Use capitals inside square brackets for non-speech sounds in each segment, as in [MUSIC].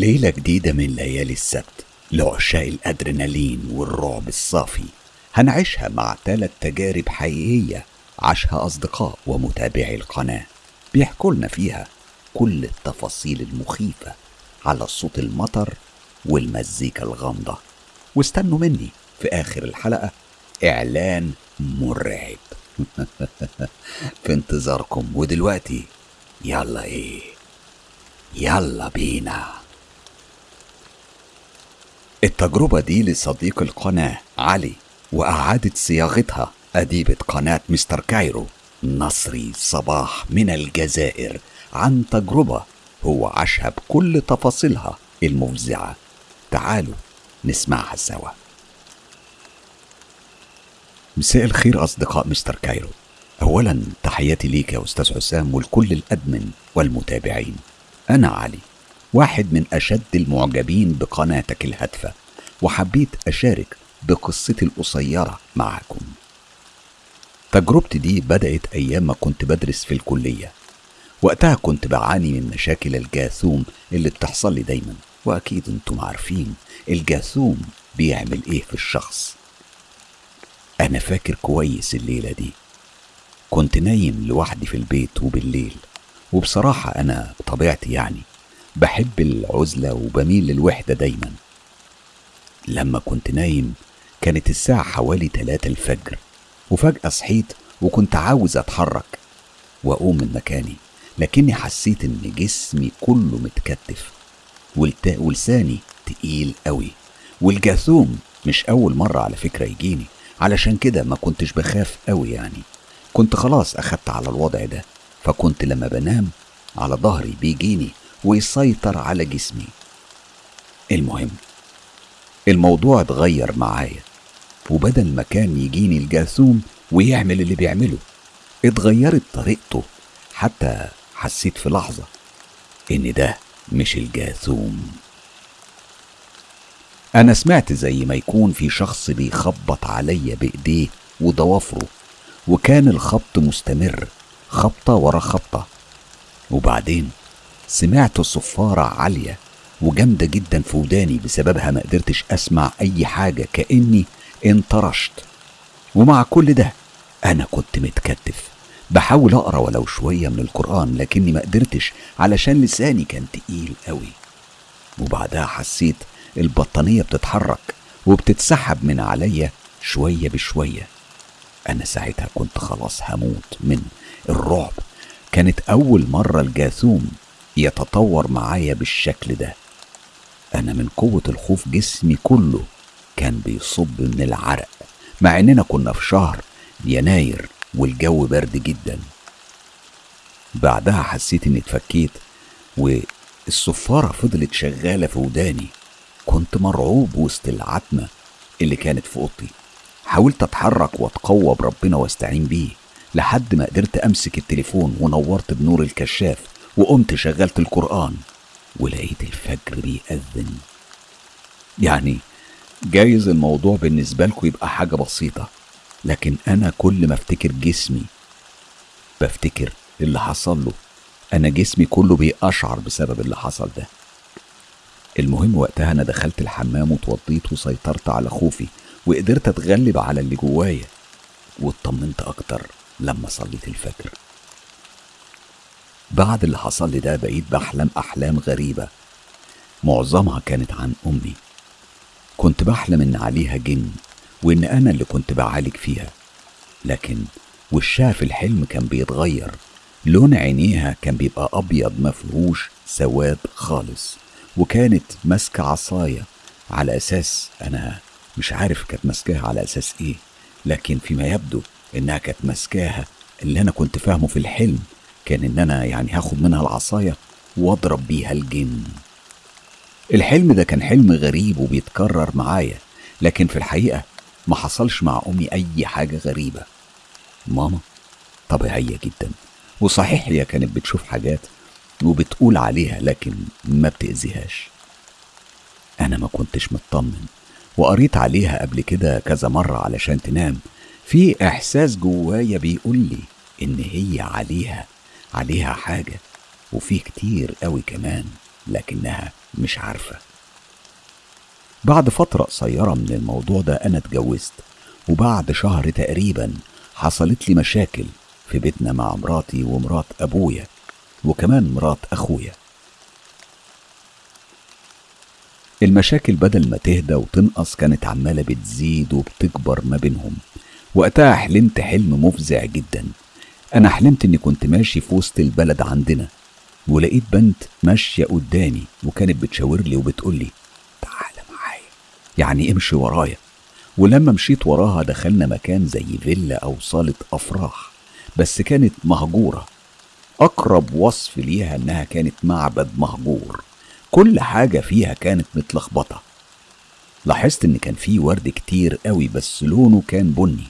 ليلة جديدة من ليالي السبت لعشاق الأدرينالين والرعب الصافي. هنعيشها مع ثلاث تجارب حقيقية عاشها أصدقاء ومتابعي القناة. بيحكوا لنا فيها كل التفاصيل المخيفة على صوت المطر والمزيكا الغامضة. واستنوا مني في آخر الحلقة إعلان مرعب. [LAUGHS] في انتظاركم. ودلوقتي يلا إيه؟ يلا بينا. التجربة دي لصديق القناة علي وأعادت صياغتها أديبة قناة مستر كايرو. نصري صباح من الجزائر عن تجربة هو عاشها بكل تفاصيلها المفزعة. تعالوا نسمعها سوا. مساء الخير أصدقاء مستر كايرو. أولا تحياتي ليك يا أستاذ حسام ولكل الأدمن والمتابعين. أنا علي. واحد من أشد المعجبين بقناتك الهادفة وحبيت أشارك بقصتي القصيرة معكم. تجربتي دي بدأت أيام ما كنت بدرس في الكلية. وقتها كنت بعاني من مشاكل الجاثوم اللي بتحصل لي دايما. وأكيد أنتم عارفين الجاثوم بيعمل إيه في الشخص. أنا فاكر كويس الليلة دي. كنت نايم لوحدي في البيت وبالليل. وبصراحة أنا بطبيعتي يعني بحب العزلة وبميل للوحدة دايما لما كنت نايم كانت الساعة حوالي تلاتة الفجر وفجأة صحيت وكنت عاوز أتحرك وأقوم من مكاني لكني حسيت إن جسمي كله متكتف. ولساني تقيل قوي والجاثوم مش أول مرة على فكرة يجيني علشان كده ما كنتش بخاف قوي يعني كنت خلاص أخدت على الوضع ده فكنت لما بنام على ظهري بيجيني ويسيطر على جسمي. المهم الموضوع اتغير معايا وبدل ما كان يجيني الجاثوم ويعمل اللي بيعمله اتغيرت طريقته. حتى حسيت في لحظة إن ده مش الجاثوم أنا سمعت زي ما يكون في شخص بيخبط عليا بإيديه وضوافره وكان الخبط مستمر خبطة ورا خبطة. وبعدين سمعت صفارة عالية وجامدة جدا في وداني بسببها ما قدرتش أسمع أي حاجة كأني انطرشت. ومع كل ده أنا كنت متكتف. بحاول أقرأ ولو شوية من القرآن لكني ما قدرتش علشان لساني كان تقيل قوي وبعدها حسيت البطانية بتتحرك وبتتسحب من عليا شوية بشوية. أنا ساعتها كنت خلاص هموت من الرعب. كانت أول مرة الجاثوم يتطور معايا بالشكل ده. أنا من قوة الخوف جسمي كله كان بيصب من العرق مع إننا كنا في شهر يناير والجو برد جدا. بعدها حسيت إني اتفكيت والصفارة فضلت شغالة في وداني. كنت مرعوب وسط العتمة اللي كانت في أوضتي. حاولت أتحرك وأتقوى بربنا وأستعين بيه لحد ما قدرت أمسك التليفون ونورت بنور الكشاف وقمت شغلت القرآن ولقيت الفجر بيأذن. يعني جايز الموضوع بالنسبة لكم يبقى حاجة بسيطة لكن أنا كل ما أفتكر جسمي بفتكر اللي حصل له. أنا جسمي كله بيقشعر بسبب اللي حصل ده. المهم وقتها أنا دخلت الحمام واتوضيت وسيطرت على خوفي وقدرت أتغلب على اللي جوايا واطمنت أكتر لما صليت الفجر. بعد اللي حصل لي ده بقيت بحلم أحلام غريبة. معظمها كانت عن أمي. كنت بحلم إن عليها جن وإن أنا اللي كنت بعالج فيها. لكن وشها في الحلم كان بيتغير. لون عينيها كان بيبقى أبيض مفهوش سواد خالص. وكانت ماسكة عصاية على أساس أنا مش عارف كانت ماسكاها على أساس إيه. لكن فيما يبدو إنها كانت ماسكاها اللي أنا كنت فاهمه في الحلم. كان إن أنا يعني هاخد منها العصاية وأضرب بيها الجن. الحلم ده كان حلم غريب وبيتكرر معايا لكن في الحقيقة ما حصلش مع أمي أي حاجة غريبة. ماما طبيعية جدا وصحيح هي كانت بتشوف حاجات وبتقول عليها لكن ما بتأذيهاش. أنا ما كنتش مطمن وقريت عليها قبل كده كذا مرة علشان تنام. في إحساس جوايا بيقول لي إن هي عليها عليها حاجة وفي كتير قوي كمان لكنها مش عارفة. بعد فترة قصيرة من الموضوع ده أنا اتجوزت وبعد شهر تقريبا حصلت لي مشاكل في بيتنا مع مراتي ومرات أبويا وكمان مرات أخويا. المشاكل بدل ما تهدى وتنقص كانت عمالة بتزيد وبتكبر ما بينهم وقتها حلمت حلم مفزع جدا. أنا حلمت إني كنت ماشي في وسط البلد عندنا ولقيت بنت ماشية قدامي وكانت بتشاور لي وبتقول لي تعالى معايا. يعني امشي ورايا. ولما مشيت وراها دخلنا مكان زي فيلا أو صالة أفراح بس كانت مهجورة. أقرب وصف ليها إنها كانت معبد مهجور. كل حاجة فيها كانت متلخبطة. لاحظت إن كان فيه ورد كتير قوي بس لونه كان بني.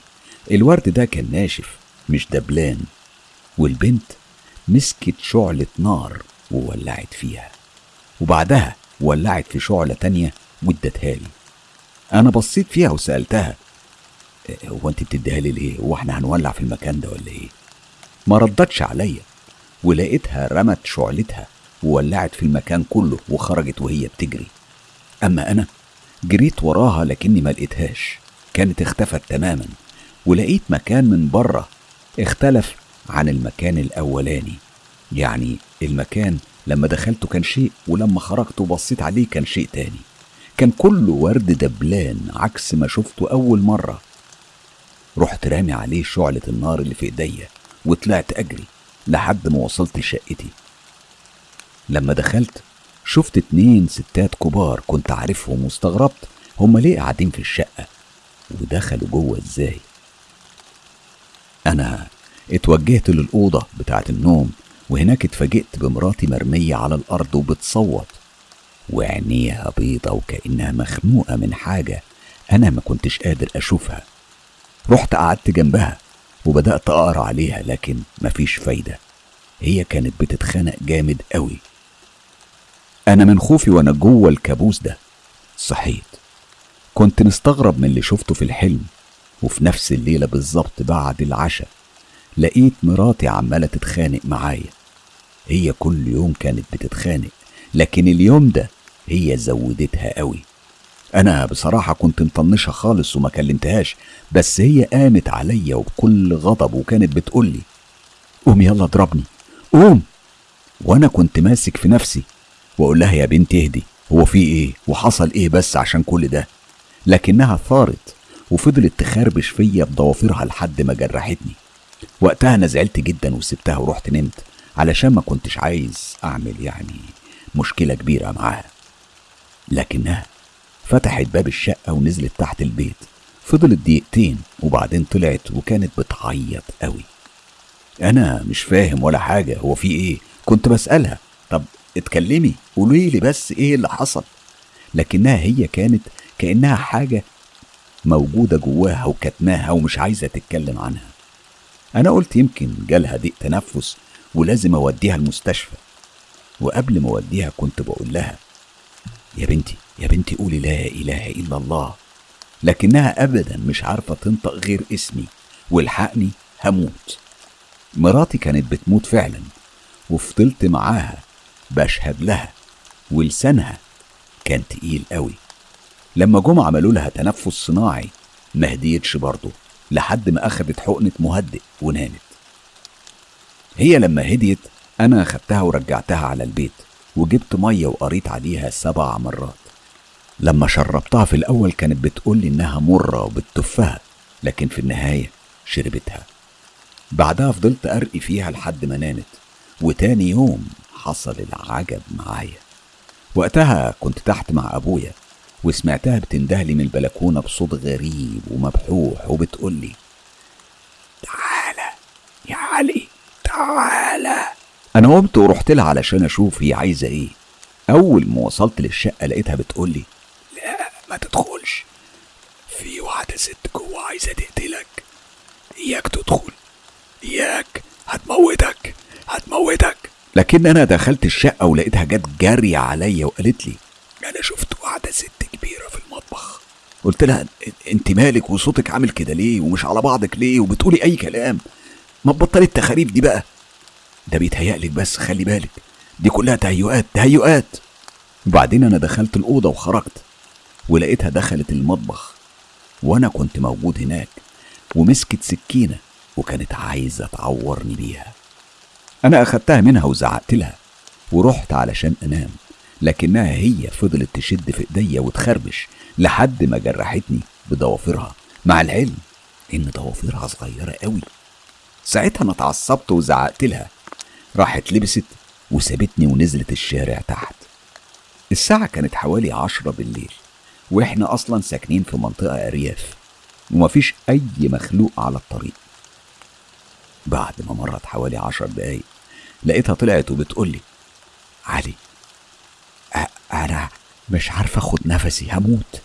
الورد ده كان ناشف. مش دبلان. والبنت مسكت شعلة نار وولعت فيها. وبعدها ولعت في شعلة تانية وادتها لي. أنا بصيت فيها وسألتها "إيه، هو أنت بتديها لي ليه؟ هو إحنا هنولع في المكان ده ولا إيه؟ ما ردتش عليا ولقيتها رمت شعلتها وولعت في المكان كله وخرجت وهي بتجري. أما أنا جريت وراها لكني ما لقيتهاش. كانت اختفت تماما ولقيت مكان من بره اختلف عن المكان الأولاني. يعني المكان لما دخلته كان شيء ولما خرجت وبصيت عليه كان شيء تاني. كان كله ورد دبلان عكس ما شفته أول مرة. رحت رامي عليه شعلة النار اللي في إيديا وطلعت أجري لحد ما وصلت لشقتي. لما دخلت شفت اتنين ستات كبار كنت عارفهم واستغربت هما ليه قاعدين في الشقة ودخلوا جوه إزاي؟ أنا اتوجهت للأوضة بتاعة النوم وهناك اتفاجئت بمراتي مرمية على الأرض وبتصوت. وعينيها بيضة وكأنها مخنوقة من حاجة أنا ما كنتش قادر أشوفها. رحت قعدت جنبها وبدأت أقرأ عليها لكن مفيش فايدة. هي كانت بتتخانق جامد قوي. أنا من خوفي وأنا جوه الكابوس ده. صحيت. كنت مستغرب من اللي شفته في الحلم. وفي نفس الليلة بالظبط بعد العشاء لقيت مراتي عمالة تتخانق معايا. هي كل يوم كانت بتتخانق لكن اليوم ده هي زودتها قوي. أنا بصراحة كنت مطنشها خالص وما كلمتهاش بس هي قامت عليا وبكل غضب وكانت بتقولي قوم يلا اضربني قوم! وأنا كنت ماسك في نفسي وأقول لها يا بنتي اهدي هو في إيه؟ وحصل إيه بس عشان كل ده؟ لكنها ثارت وفضلت تخربش فيا بضوافرها لحد ما جرحتني. وقتها أنا زعلت جدا وسبتها ورحت نمت علشان ما كنتش عايز أعمل يعني مشكلة كبيرة معاها. لكنها فتحت باب الشقة ونزلت تحت البيت. فضلت دقيقتين وبعدين طلعت وكانت بتعيط قوي. أنا مش فاهم ولا حاجة هو في إيه؟ كنت بسألها طب اتكلمي قولي لي بس إيه اللي حصل؟ لكنها هي كانت كأنها حاجة موجودة جواها وكتماها ومش عايزة تتكلم عنها. أنا قلت يمكن جالها ضيق تنفس ولازم أوديها المستشفى. وقبل ما أوديها كنت بقول لها يا بنتي يا بنتي قولي لا إله إلا الله. لكنها أبدا مش عارفة تنطق غير اسمي والحقني هموت. مراتي كانت بتموت فعلا وفضلت معاها بشهد لها ولسانها كان تقيل قوي. لما جم عملوا لها تنفس صناعي ما هديتش برضه لحد ما أخدت حقنة مهدئ ونامت. هي لما هديت أنا أخدتها ورجعتها على البيت وجبت مية وقريت عليها سبع مرات. لما شربتها في الأول كانت بتقولي إنها مرة وبتفها لكن في النهاية شربتها. بعدها فضلت أرقي فيها لحد ما نامت وتاني يوم حصل العجب معايا. وقتها كنت تحت مع أبويا وسمعتها بتندهلي من البلكونة بصوت غريب ومبحوح وبتقولي تعالى يا علي تعالى. أنا قمت ورحت لها علشان أشوف هي عايزة إيه. أول ما وصلت للشقة لقيتها بتقولي لا ما تدخلش. في واحدة ست جوه عايزة تقتلك. إياك تدخل إياك. هتموتك هتموتك. لكن أنا دخلت الشقة ولقيتها جت جارية عليا وقالت لي أنا شفت واحدة ست قلت لها أنت مالك وصوتك عامل كده ليه؟ ومش على بعضك ليه؟ وبتقولي أي كلام. ما تبطلي التخاريف دي بقى. ده بيتهيألك بس خلي بالك. دي كلها تهيؤات تهيؤات. وبعدين أنا دخلت الأوضة وخرجت ولقيتها دخلت المطبخ وأنا كنت موجود هناك ومسكت سكينة وكانت عايزة تعورني بيها. أنا أخدتها منها وزعقت لها ورحت علشان أنام لكنها هي فضلت تشد في إيديا وتخربش لحد ما جرحتني بضوافرها مع العلم إن ضوافرها صغيرة قوي. ساعتها أنا اتعصبت وزعقت لها. راحت لبست وسابتني ونزلت الشارع تحت. الساعة كانت حوالي عشرة بالليل وإحنا أصلا ساكنين في منطقة أرياف ومفيش أي مخلوق على الطريق. بعد ما مرت حوالي عشر دقايق لقيتها طلعت وبتقولي علي أ- أنا مش عارفة اخد نفسي هموت.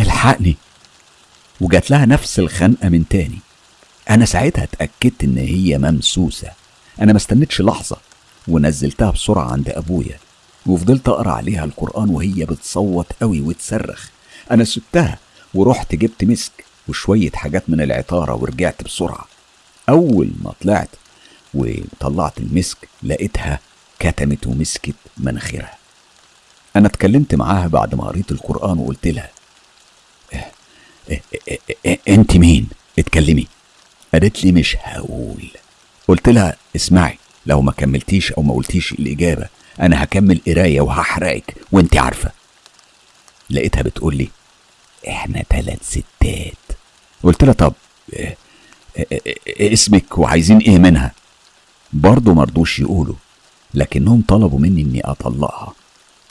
الحقني. وجات لها نفس الخنقة من تاني. أنا ساعتها اتأكدت إن هي ممسوسة. أنا ما استنيتش لحظة. ونزلتها بسرعة عند أبويا. وفضلت أقرأ عليها القرآن وهي بتصوت قوي وتصرخ. أنا سبتها ورحت جبت مسك وشوية حاجات من العطارة ورجعت بسرعة. أول ما طلعت وطلعت المسك لقيتها كتمت ومسكت مناخيرها أنا اتكلمت معاها بعد ما قريت القرآن وقلت لها إيه إيه إيه إيه أنت مين؟ اتكلمي. قالت لي مش هقول. قلت لها اسمعي لو ما كملتيش أو ما قلتيش الإجابة أنا هكمل قراية وهحرقك وأنت عارفة. لقيتها بتقول لي إحنا تلات ستات. قلت لها طب إيه إيه إيه اسمك وعايزين إيه منها؟ برضه مرضوش يقولوا لكنهم طلبوا مني إني أطلقها.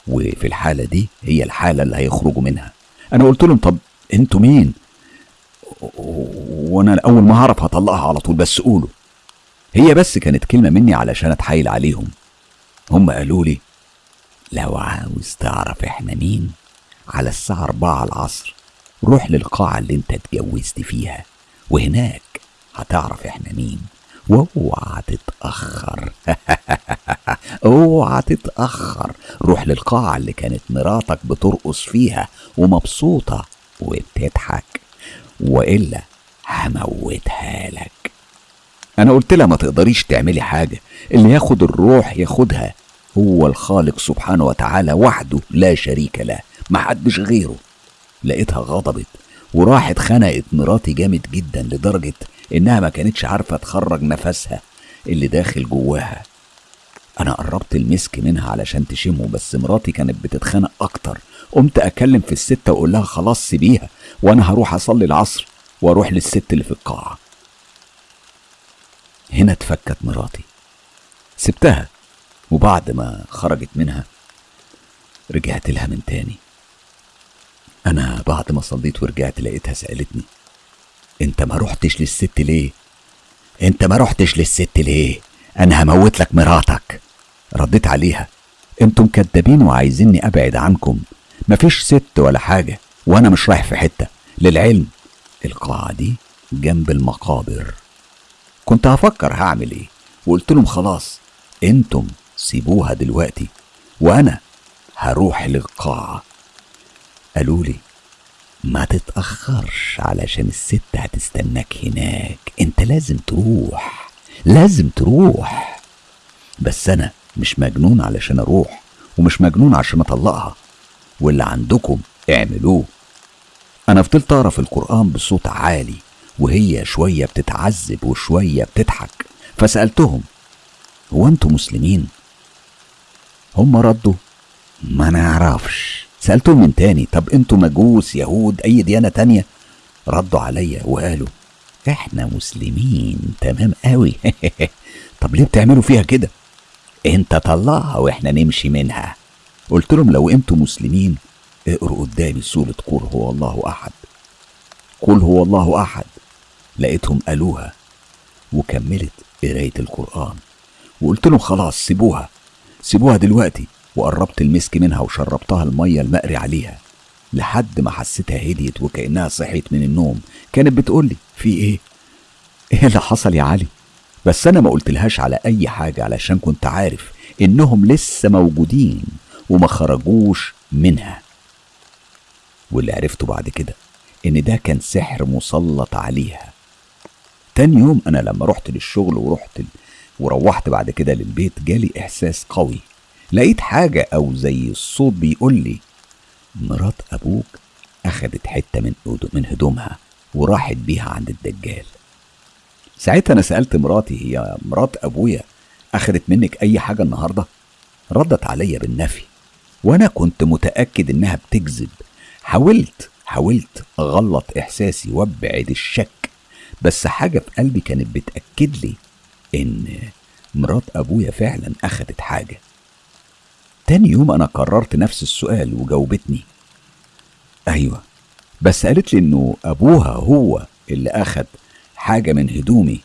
وفي الحالة دي هي الحالة اللي هيخرجوا منها. أنا قلت لهم طب أنتوا مين؟ وأنا أول ما هعرف هطلقها على طول بس قولوا. هي بس كانت كلمة مني علشان أتحايل عليهم. هم قالوا لي لو عاوز تعرف إحنا مين على الساعة أربعة العصر روح للقاعة اللي أنت اتجوزت فيها وهناك هتعرف إحنا مين. واوعى تتأخر اوعى [LAUGHS] تتأخر روح للقاعة اللي كانت مراتك بترقص فيها ومبسوطة وبتضحك وإلا هموتها لك. أنا قلت لها ما تقدريش تعملي حاجة. اللي ياخد الروح ياخدها هو الخالق سبحانه وتعالى وحده لا شريك له. محدش غيره. لقيتها غضبت وراحت خنقت مراتي جامد جدا لدرجة إنها ما كانتش عارفة تخرج نفسها اللي داخل جواها. أنا قربت المسك منها علشان تشمه بس مراتي كانت بتتخانق أكتر. قمت أكلم في الست وأقول لها خلاص سيبيها وأنا هروح أصلي العصر وأروح للست اللي في القاعة. هنا اتفكت مراتي. سبتها وبعد ما خرجت منها رجعت لها من تاني. أنا بعد ما صليت ورجعت لقيتها سألتني أنت ما رحتش للست ليه؟ أنت ما رحتش للست ليه؟ أنا هموت لك مراتك. رديت عليها. أنتم كدابين وعايزيني أبعد عنكم. مفيش ست ولا حاجة وأنا مش رايح في حتة. للعلم. القاعة دي جنب المقابر. كنت هفكر هعمل إيه. وقلت لهم خلاص أنتم سيبوها دلوقتي وأنا هروح للقاعة. قالوا لي ما تتأخرش علشان الست هتستناك هناك. انت لازم تروح. لازم تروح. بس أنا مش مجنون علشان أروح ومش مجنون عشان اطلقها. واللي عندكم اعملوه. أنا فضلت اقرأ في القرآن بصوت عالي وهي شوية بتتعذب وشوية بتضحك. فسألتهم هو أنتوا مسلمين؟ هم ردوا ما نعرفش. سألتهم من تاني طب أنتوا مجوس يهود أي ديانة تانية؟ ردوا عليا وقالوا إحنا مسلمين. تمام قوي [LAUGHS] طب ليه بتعملوا فيها كده؟ أنت طلعها وإحنا نمشي منها. قلت لهم لو أنتوا مسلمين اقروا قدامي سورة قل هو الله أحد. قل هو الله أحد. لقيتهم قالوها وكملت قراية القرآن. وقلت لهم خلاص سيبوها. سيبوها دلوقتي. وقربت المسك منها وشربتها المية المقري عليها لحد ما حسيتها هديت وكأنها صحيت من النوم. كانت بتقولي في إيه؟ إيه اللي حصل يا علي؟ بس أنا ما قلتلهاش على أي حاجة علشان كنت عارف إنهم لسه موجودين وما خرجوش منها. واللي عرفته بعد كده إن ده كان سحر مسلط عليها. تاني يوم أنا لما رحت للشغل ورحت ال... وروحت بعد كده للبيت جالي إحساس قوي. لقيت حاجة أو زي الصوت بيقول لي مرات أبوك أخدت حتة من من هدومها وراحت بيها عند الدجال. ساعتها أنا سألت مراتي هي مرات أبويا أخدت منك أي حاجة النهاردة؟ ردت عليا بالنفي وأنا كنت متأكد إنها بتكذب. حاولت حاولت أغلط إحساسي وأبعد الشك بس حاجة في قلبي كانت بتأكد لي إن مرات أبويا فعلا أخدت حاجة. تاني يوم أنا قررت نفس السؤال وجاوبتني. أيوة بس قالت لي إنه أبوها هو اللي أخد حاجة من هدومي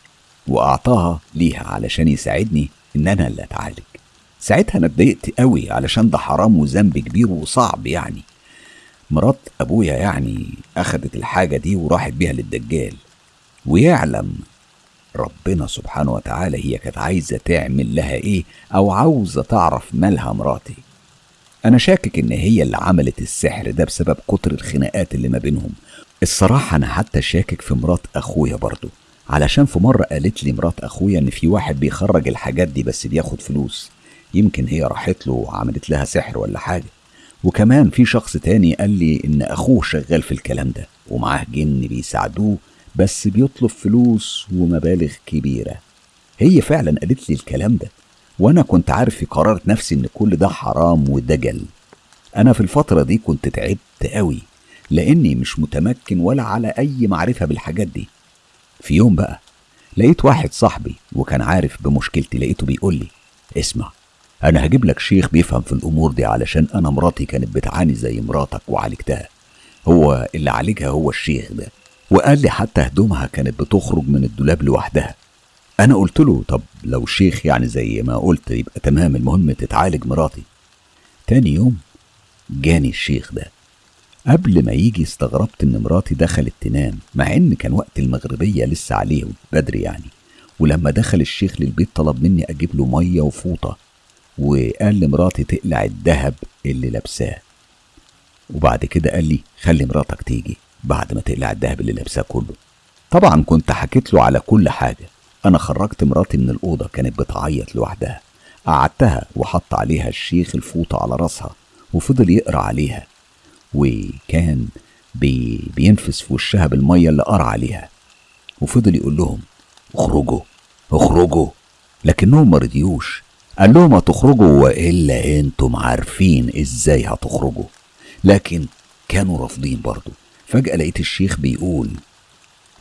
وأعطاها ليها علشان يساعدني إن أنا اللي أتعالج. ساعتها أنا اتضايقت قوي علشان ده حرام وذنب كبير وصعب يعني. مرات أبويا يعني أخدت الحاجة دي وراحت بيها للدجال ويعلم ربنا سبحانه وتعالى هي كانت عايزة تعمل لها إيه أو عاوزة تعرف مالها مراتي. أنا شاكك إن هي اللي عملت السحر ده بسبب كتر الخناقات اللي ما بينهم. الصراحة أنا حتى شاكك في مرات أخويا برضو علشان في مرة قالت لي مرات أخويا إن في واحد بيخرج الحاجات دي بس بياخد فلوس. يمكن هي راحت له وعملت لها سحر ولا حاجة. وكمان في شخص تاني قال لي إن أخوه شغال في الكلام ده ومعاه جن بيساعدوه بس بيطلب فلوس ومبالغ كبيرة. هي فعلا قالت لي الكلام ده وأنا كنت عارف في قرارة نفسي إن كل ده حرام ودجل أنا في الفترة دي كنت تعبت قوي لأني مش متمكن ولا على أي معرفة بالحاجات دي. في يوم بقى لقيت واحد صاحبي وكان عارف بمشكلتي لقيته بيقول لي اسمع أنا هجيب لك شيخ بيفهم في الأمور دي علشان أنا مراتي كانت بتعاني زي مراتك وعالجتها. هو اللي عالجها هو الشيخ ده. وقال لي حتى هدومها كانت بتخرج من الدولاب لوحدها. أنا قلت له طب لو شيخ يعني زي ما قلت يبقى تمام المهم تتعالج مراتي. تاني يوم جاني الشيخ ده. قبل ما يجي استغربت إن مراتي دخلت تنام مع إن كان وقت المغربية لسه عليه بدري يعني. ولما دخل الشيخ للبيت طلب مني أجيب له مية وفوطة وقال لمراتي تقلع الذهب اللي لابساه. وبعد كده قال لي خلي مراتك تيجي. بعد ما تقلع الذهب اللي لابساه كله. طبعا كنت حكيت له على كل حاجة. أنا خرجت مراتي من الأوضة كانت بتعيط لوحدها. قعدتها وحط عليها الشيخ الفوطة على راسها وفضل يقرأ عليها. وكان بي بينفس في وشها بالمية اللي قرأ عليها. وفضل يقول لهم اخرجوا اخرجوا. لكنهم ما رضيوش قال لهم هتخرجوا وإلا أنتم عارفين إزاي هتخرجوا. لكن كانوا رافضين برضه. فجأة لقيت الشيخ بيقول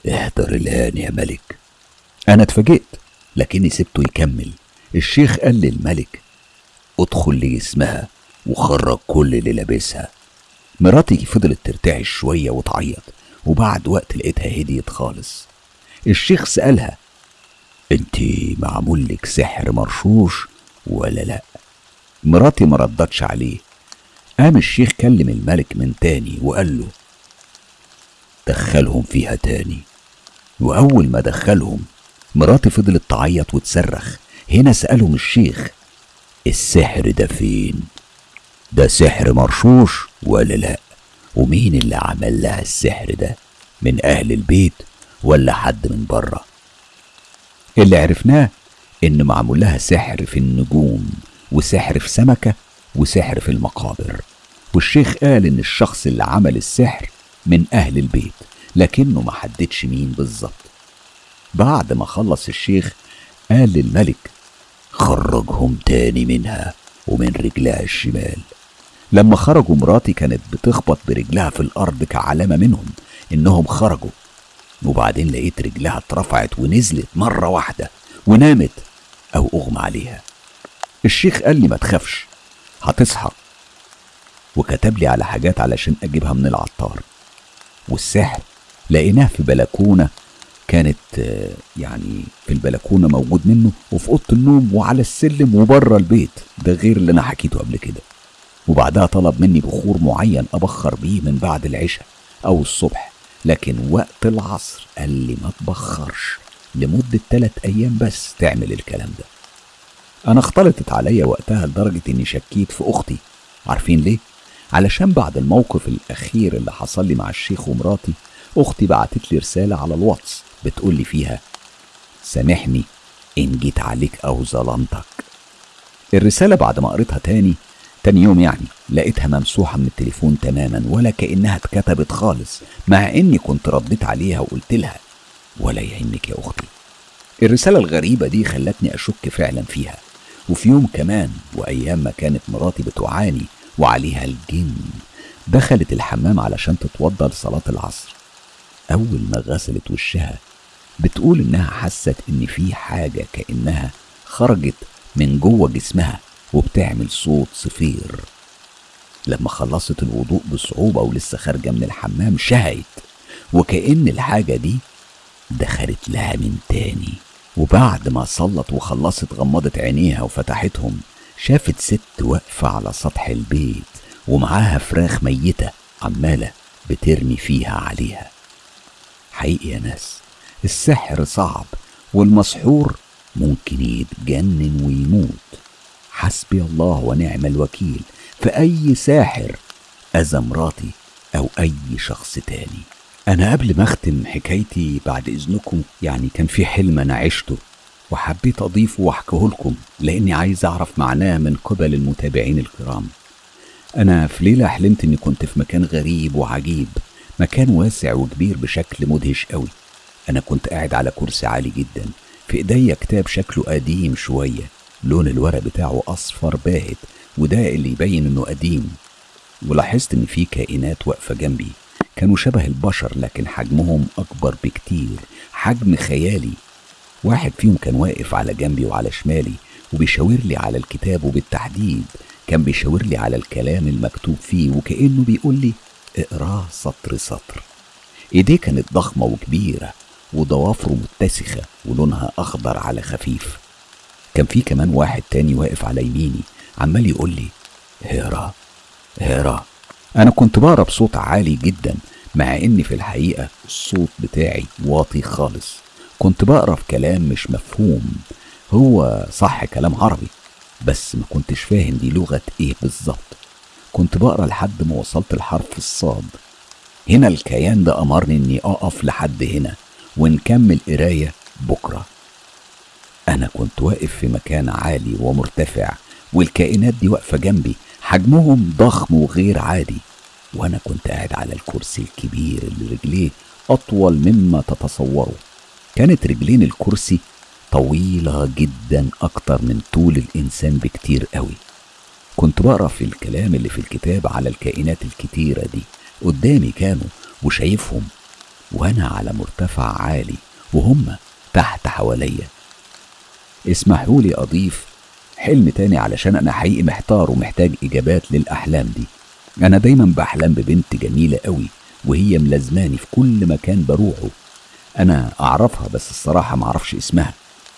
احضر الآن يا ملك. أنا اتفاجئت لكني سبته يكمل. الشيخ قال للملك ادخل لجسمها وخرج كل اللي لابسها. مراتي فضلت ترتعش شوية وتعيط وبعد وقت لقيتها هديت خالص. الشيخ سألها أنت معمول لك سحر مرشوش ولا لأ؟ مراتي ما ردتش عليه. قام الشيخ كلم الملك من تاني وقال له دخلهم فيها تاني. وأول ما دخلهم مراتي فضلت تعيط وتصرخ. هنا سألهم الشيخ السحر ده فين؟ ده سحر مرشوش ولا لا؟ ومين اللي عمل لها السحر ده؟ من أهل البيت ولا حد من بره؟ اللي عرفناه إن معمول لها سحر في النجوم وسحر في سمكة وسحر في المقابر. والشيخ قال إن الشخص اللي عمل السحر من أهل البيت لكنه ما حددش مين بالظبط. بعد ما خلص الشيخ قال للملك خرجهم تاني منها ومن رجلها الشمال. لما خرجوا مراتي كانت بتخبط برجلها في الأرض كعلامة منهم إنهم خرجوا. وبعدين لقيت رجلها اترفعت ونزلت مرة واحدة ونامت أو أغمى عليها. الشيخ قال لي ما تخافش هتصحى. وكتب لي على حاجات علشان أجيبها من العطار. والسحر. لقيناه في بلكونة كانت يعني في البلكونة موجود منه وفي أوضة النوم وعلى السلم وبره البيت. ده غير اللي أنا حكيته قبل كده. وبعدها طلب مني بخور معين أبخر بيه من بعد العشاء أو الصبح. لكن وقت العصر قال لي ما تبخرش. لمدة تلات أيام بس تعمل الكلام ده. أنا اختلطت عليا وقتها لدرجة إني شكيت في أختي. عارفين ليه؟ علشان بعد الموقف الأخير اللي حصل لي مع الشيخ ومراتي أختي بعتت لي رسالة على الواتس بتقول لي فيها سامحني إن جيت عليك أو ظلمتك. الرسالة بعد ما قريتها تاني تاني يوم يعني لقيتها ممسوحة من التليفون تماما ولا كأنها اتكتبت خالص مع إني كنت رديت عليها وقلت لها ولا يهمك يا أختي. الرسالة الغريبة دي خلتني أشك فعلا فيها وفي يوم كمان وأيام ما كانت مراتي بتعاني وعليها الجن. دخلت الحمام علشان تتوضى لصلاة العصر. أول ما غسلت وشها بتقول إنها حست إن في حاجة كأنها خرجت من جوه جسمها وبتعمل صوت صفير. لما خلصت الوضوء بصعوبة ولسه خارجة من الحمام شهقت وكأن الحاجة دي دخلت لها من تاني. وبعد ما صلت وخلصت غمضت عينيها وفتحتهم. شافت ست واقفة على سطح البيت ومعاها فراخ ميتة عمالة بترمي فيها عليها. حقيقي يا ناس السحر صعب والمسحور ممكن يتجنن ويموت. حسبي الله ونعم الوكيل في أي ساحر أذى مراتي أو أي شخص تاني. أنا قبل ما أختم حكايتي بعد إذنكم يعني كان في حلم أنا عشته. وحبيت أضيفه وأحكيه لكم لأني عايز أعرف معناه من قبل المتابعين الكرام. أنا في ليلة حلمت إني كنت في مكان غريب وعجيب مكان واسع وكبير بشكل مدهش قوي. أنا كنت قاعد على كرسي عالي جدا في إيديا كتاب شكله قديم شوية لون الورق بتاعه أصفر باهت وده اللي يبين إنه قديم. ولاحظت إن في كائنات واقفة جنبي كانوا شبه البشر لكن حجمهم أكبر بكتير حجم خيالي. واحد فيهم كان واقف على جنبي وعلى شمالي وبيشاور لي على الكتاب وبالتحديد. كان بيشاور لي على الكلام المكتوب فيه وكأنه بيقول لي اقراه سطر سطر. إيديه كانت ضخمة وكبيرة وضوافره متسخة ولونها أخضر على خفيف. كان في كمان واحد تاني واقف على يميني عمال يقول لي هيرا هيرا أنا كنت بقرأ بصوت عالي جدا مع إن في الحقيقة الصوت بتاعي واطي خالص. كنت بقرأ في كلام مش مفهوم. هو صح كلام عربي بس ما كنتش فاهم دي لغة إيه بالظبط. كنت بقرأ لحد ما وصلت لحرف الصاد. هنا الكيان ده أمرني إني أقف لحد هنا ونكمل قراية بكرة. أنا كنت واقف في مكان عالي ومرتفع والكائنات دي واقفة جنبي حجمهم ضخم وغير عادي. وأنا كنت قاعد على الكرسي الكبير اللي رجليه أطول مما تتصوروا كانت رجلين الكرسي طويلة جدا أكتر من طول الإنسان بكتير قوي. كنت بقرأ في الكلام اللي في الكتاب على الكائنات الكتيرة دي. قدامي كانوا وشايفهم وأنا على مرتفع عالي وهم تحت حواليا. اسمحوا لي أضيف حلم تاني علشان أنا حقيقي محتار ومحتاج إجابات للأحلام دي. أنا دايما بحلم ببنت جميلة قوي وهي ملازماني في كل مكان بروحه. أنا أعرفها بس الصراحة معرفش اسمها.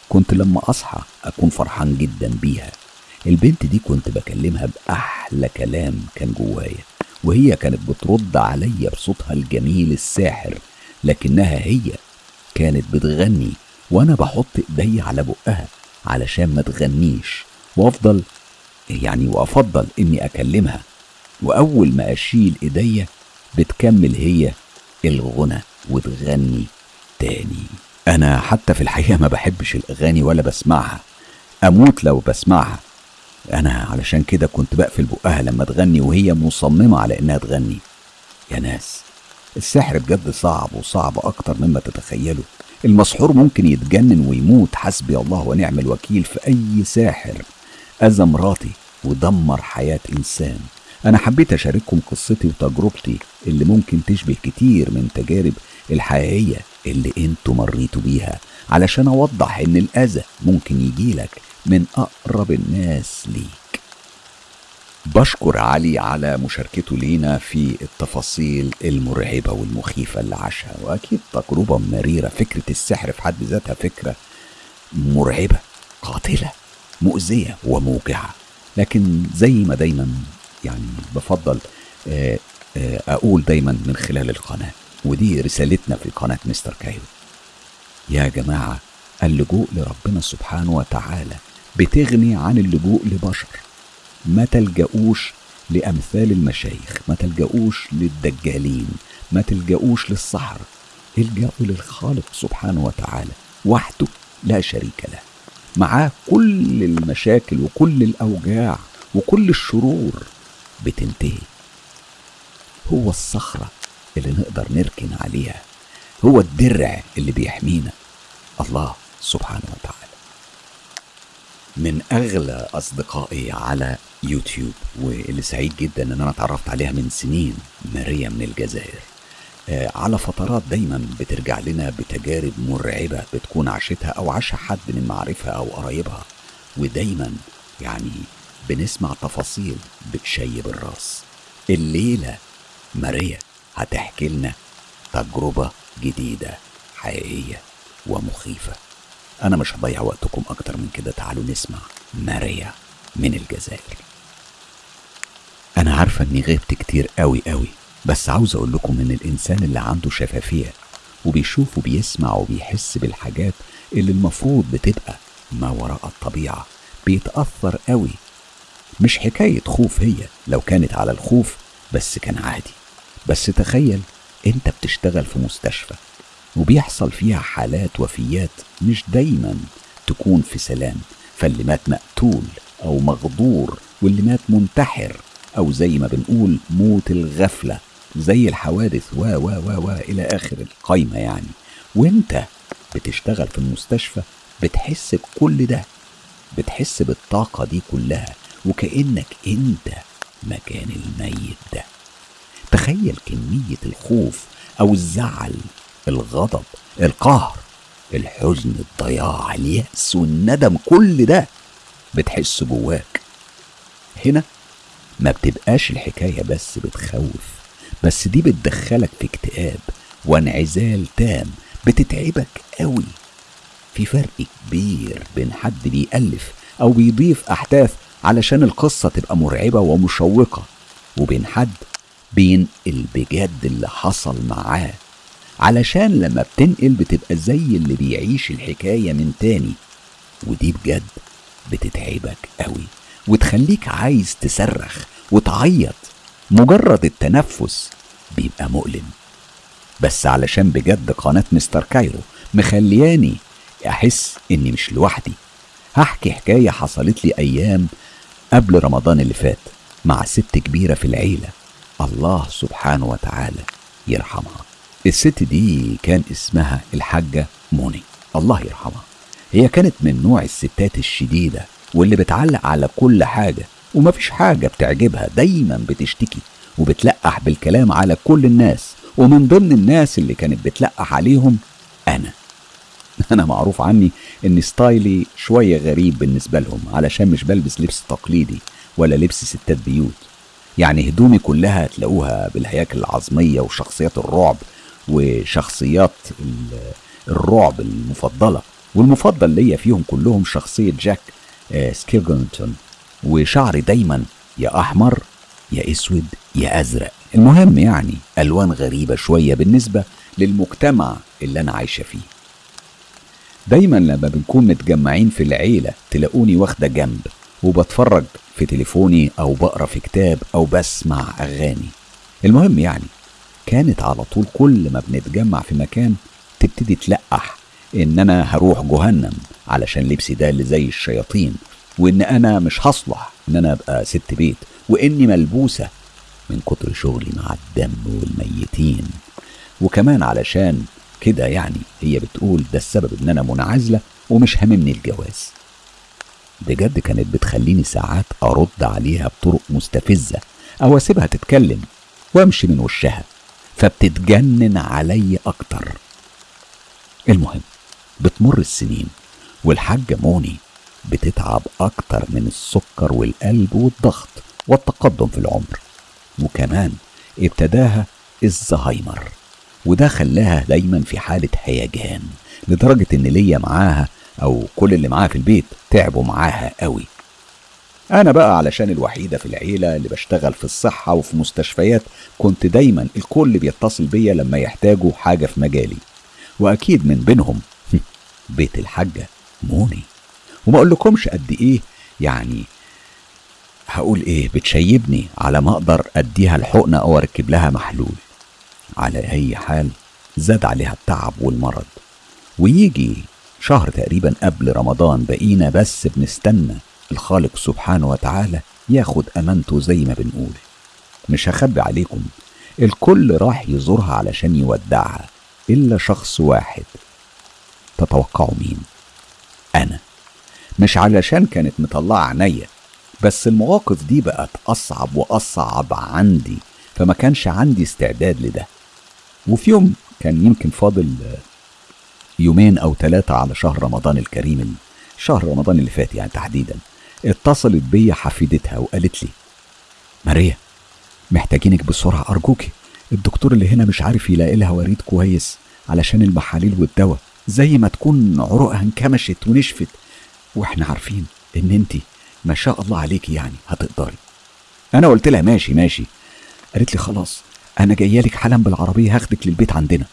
كنت لما أصحى أكون فرحان جدا بيها. البنت دي كنت بكلمها بأحلى كلام كان جوايا وهي كانت بترد عليا بصوتها الجميل الساحر لكنها هي كانت بتغني وأنا بحط إيدي على بقها علشان ما تغنيش. وأفضل يعني وأفضل إني أكلمها وأول ما أشيل إيديا بتكمل هي الغنى وتغني. تاني. أنا حتى في الحقيقة ما بحبش الأغاني ولا بسمعها. أموت لو بسمعها. أنا علشان كده كنت بقفل بقها لما تغني وهي مصممة على إنها تغني. يا ناس السحر بجد صعب وصعب أكتر مما تتخيلوا المسحور ممكن يتجنن ويموت حسبي الله ونعم الوكيل في أي ساحر. أذى مراتي ودمر حياة إنسان. أنا حبيت أشارككم قصتي وتجربتي اللي ممكن تشبه كتير من تجارب الحقيقية. اللي أنتوا مريتوا بيها علشان أوضح إن الأذى ممكن يجيلك من أقرب الناس ليك. بشكر علي على مشاركته لينا في التفاصيل المرعبة والمخيفة اللي عاشها وأكيد تجربة مريرة. فكرة السحر في حد ذاتها فكرة مرعبة قاتلة مؤذية وموجعة. لكن زي ما دايما يعني بفضل آه، آه، أقول دايما من خلال القناة. ودي رسالتنا في قناة مستر كايرو يا جماعة اللجوء لربنا سبحانه وتعالى بتغني عن اللجوء لبشر. ما تلجؤوش لأمثال المشايخ ما تلجؤوش للدجالين ما تلجؤوش للسحر. الجأوا للخالق سبحانه وتعالى وحده لا شريك له. معاه كل المشاكل وكل الأوجاع وكل الشرور. بتنتهي. هو الصخرة اللي نقدر نركن عليها. هو الدرع اللي بيحمينا. الله سبحانه وتعالى. من أغلى أصدقائي على يوتيوب واللي سعيد جدا إن أنا اتعرفت عليها من سنين ماريا من الجزائر. آه، على فترات دايما بترجع لنا بتجارب مرعبة بتكون عاشتها أو عاشها حد من معارفها أو قرايبها. ودايما يعني بنسمع تفاصيل بتشيب الراس. الليلة ماريا هتحكي لنا تجربة جديدة حقيقية ومخيفة. أنا مش هضيع وقتكم أكتر من كده. تعالوا نسمع ماريا من الجزائر. أنا عارفة إني غبت كتير قوي قوي بس عاوز أقول لكم إن الإنسان اللي عنده شفافية وبيشوف وبيسمع وبيحس بالحاجات اللي المفروض بتبقى ما وراء الطبيعة بيتأثر قوي مش حكاية خوف هي لو كانت على الخوف بس كان عادي. بس تخيل انت بتشتغل في مستشفى وبيحصل فيها حالات وفيات مش دايما تكون في سلام فاللي مات مقتول أو مغدور واللي مات منتحر أو زي ما بنقول موت الغفلة زي الحوادث و و و و إلى آخر القايمة يعني. وانت بتشتغل في المستشفى بتحس بكل ده بتحس بالطاقة دي كلها وكأنك انت مكان الميت ده. تخيل كمية الخوف أو الزعل الغضب القهر الحزن الضياع اليأس والندم كل ده بتحس جواك. هنا ما بتبقاش الحكاية بس بتخوف بس دي بتدخلك في اكتئاب وانعزال تام بتتعبك قوي. في فرق كبير بين حد بيألف أو بيضيف أحداث علشان القصة تبقى مرعبة ومشوقة وبين حد بينقل بجد اللي حصل معاه. علشان لما بتنقل بتبقى زي اللي بيعيش الحكاية من تاني. ودي بجد بتتعبك قوي وتخليك عايز تصرخ وتعيط. مجرد التنفس بيبقى مؤلم. بس علشان بجد قناة مستر كايرو مخلياني أحس إني مش لوحدي. هحكي حكاية حصلت لي أيام قبل رمضان اللي فات مع ست كبيرة في العيلة. الله سبحانه وتعالى يرحمها. الست دي كان اسمها الحاجة موني. الله يرحمها. هي كانت من نوع الستات الشديدة واللي بتعلق على كل حاجة ومفيش حاجة بتعجبها دايما بتشتكي وبتلقح بالكلام على كل الناس ومن ضمن الناس اللي كانت بتلقح عليهم أنا. [LAUGHS] أنا معروف عني إن style ي شوية غريب بالنسبة لهم علشان مش بلبس لبس تقليدي ولا لبس ستات بيوت. يعني هدومي كلها تلاقوها بالهياكل العظمية وشخصيات الرعب وشخصيات الرعب المفضلة. والمفضل ليا فيهم كلهم شخصية جاك سكيلينجتون وشعري دايما يا أحمر يا أسود يا أزرق. المهم يعني ألوان غريبة شوية بالنسبة للمجتمع اللي أنا عايشة فيه. دايما لما بنكون متجمعين في العيلة تلاقوني واخدة جنب وبتفرج في تليفوني أو بقرأ في كتاب أو بسمع أغاني. المهم يعني كانت على طول كل ما بنتجمع في مكان تبتدي تلقح إن أنا هروح جهنم علشان لبسي ده اللي زي الشياطين وإن أنا مش هصلح إن أنا أبقى ست بيت وإني ملبوسة من كتر شغلي مع الدم والميتين. وكمان علشان كده يعني هي بتقول ده السبب إن أنا منعزلة ومش هاممني الجواز. بجد كانت بتخليني ساعات أرد عليها بطرق مستفزة أو أسيبها تتكلم وأمشي من وشها فبتتجنن علي أكتر. المهم بتمر السنين والحاجة موني بتتعب أكتر من السكر والقلب والضغط والتقدم في العمر وكمان ابتداها الزهايمر وده خلاها دايما في حالة هيجان لدرجة إن ليا معاها أو كل اللي معاها في البيت تعبوا معاها قوي. أنا بقى علشان الوحيدة في العيلة اللي بشتغل في الصحة وفي مستشفيات كنت دايما الكل بيتصل بيا لما يحتاجوا حاجة في مجالي. وأكيد من بينهم بيت الحاجة موني. وما أقولكمش قد إيه يعني هقول إيه بتشيبني على ما أقدر أديها الحقنة أو أركب لها محلول. على أي حال زاد عليها التعب والمرض. ويجي شهر تقريبا قبل رمضان بقينا بس بنستنى الخالق سبحانه وتعالى ياخد أمانته زي ما بنقول. مش هخبي عليكم الكل راح يزورها علشان يودعها إلا شخص واحد. تتوقعوا مين؟ أنا. مش علشان كانت مطلعة عينيا بس المواقف دي بقت أصعب وأصعب عندي فما كانش عندي استعداد لده. وفي يوم كان يمكن فاضل يومين أو ثلاثة على شهر رمضان الكريم شهر رمضان اللي فات يعني تحديدا اتصلت بيا حفيدتها وقالت لي ماريا محتاجينك بسرعة أرجوكي الدكتور اللي هنا مش عارف يلاقي لها وريد كويس علشان المحاليل والدواء زي ما تكون عروقها انكمشت ونشفت وإحنا عارفين إن انت ما شاء الله عليكي يعني هتقدري. أنا قلت لها ماشي ماشي. قالت لي خلاص أنا جاية لك حالا بالعربية هاخدك للبيت عندنا.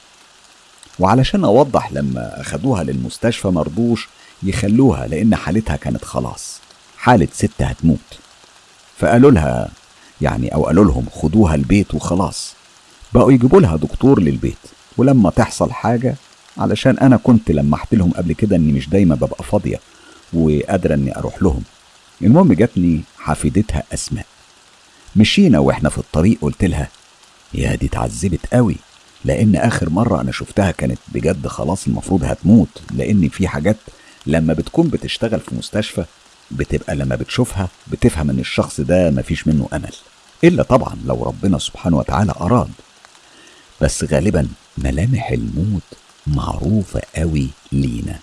وعلشان أوضح لما اخدوها للمستشفى مرضوش يخلوها لأن حالتها كانت خلاص. حالة ست هتموت. فقالوا لها يعني أو قالوا لهم خدوها البيت وخلاص. بقوا يجيبوا لها دكتور للبيت. ولما تحصل حاجة علشان أنا كنت لمحت لهم قبل كده إني مش دايما ببقى فاضية وقادرة إني أروح لهم. المهم جاتني حفيدتها أسماء. مشينا وإحنا في الطريق قلت لها يا دي اتعذبت قوي. لأن آخر مرة أنا شفتها كانت بجد خلاص المفروض هتموت لأن في حاجات لما بتكون بتشتغل في مستشفى بتبقى لما بتشوفها بتفهم إن الشخص ده مفيش منه أمل إلا طبعا لو ربنا سبحانه وتعالى أراد. بس غالبا ملامح الموت معروفة قوي لينا.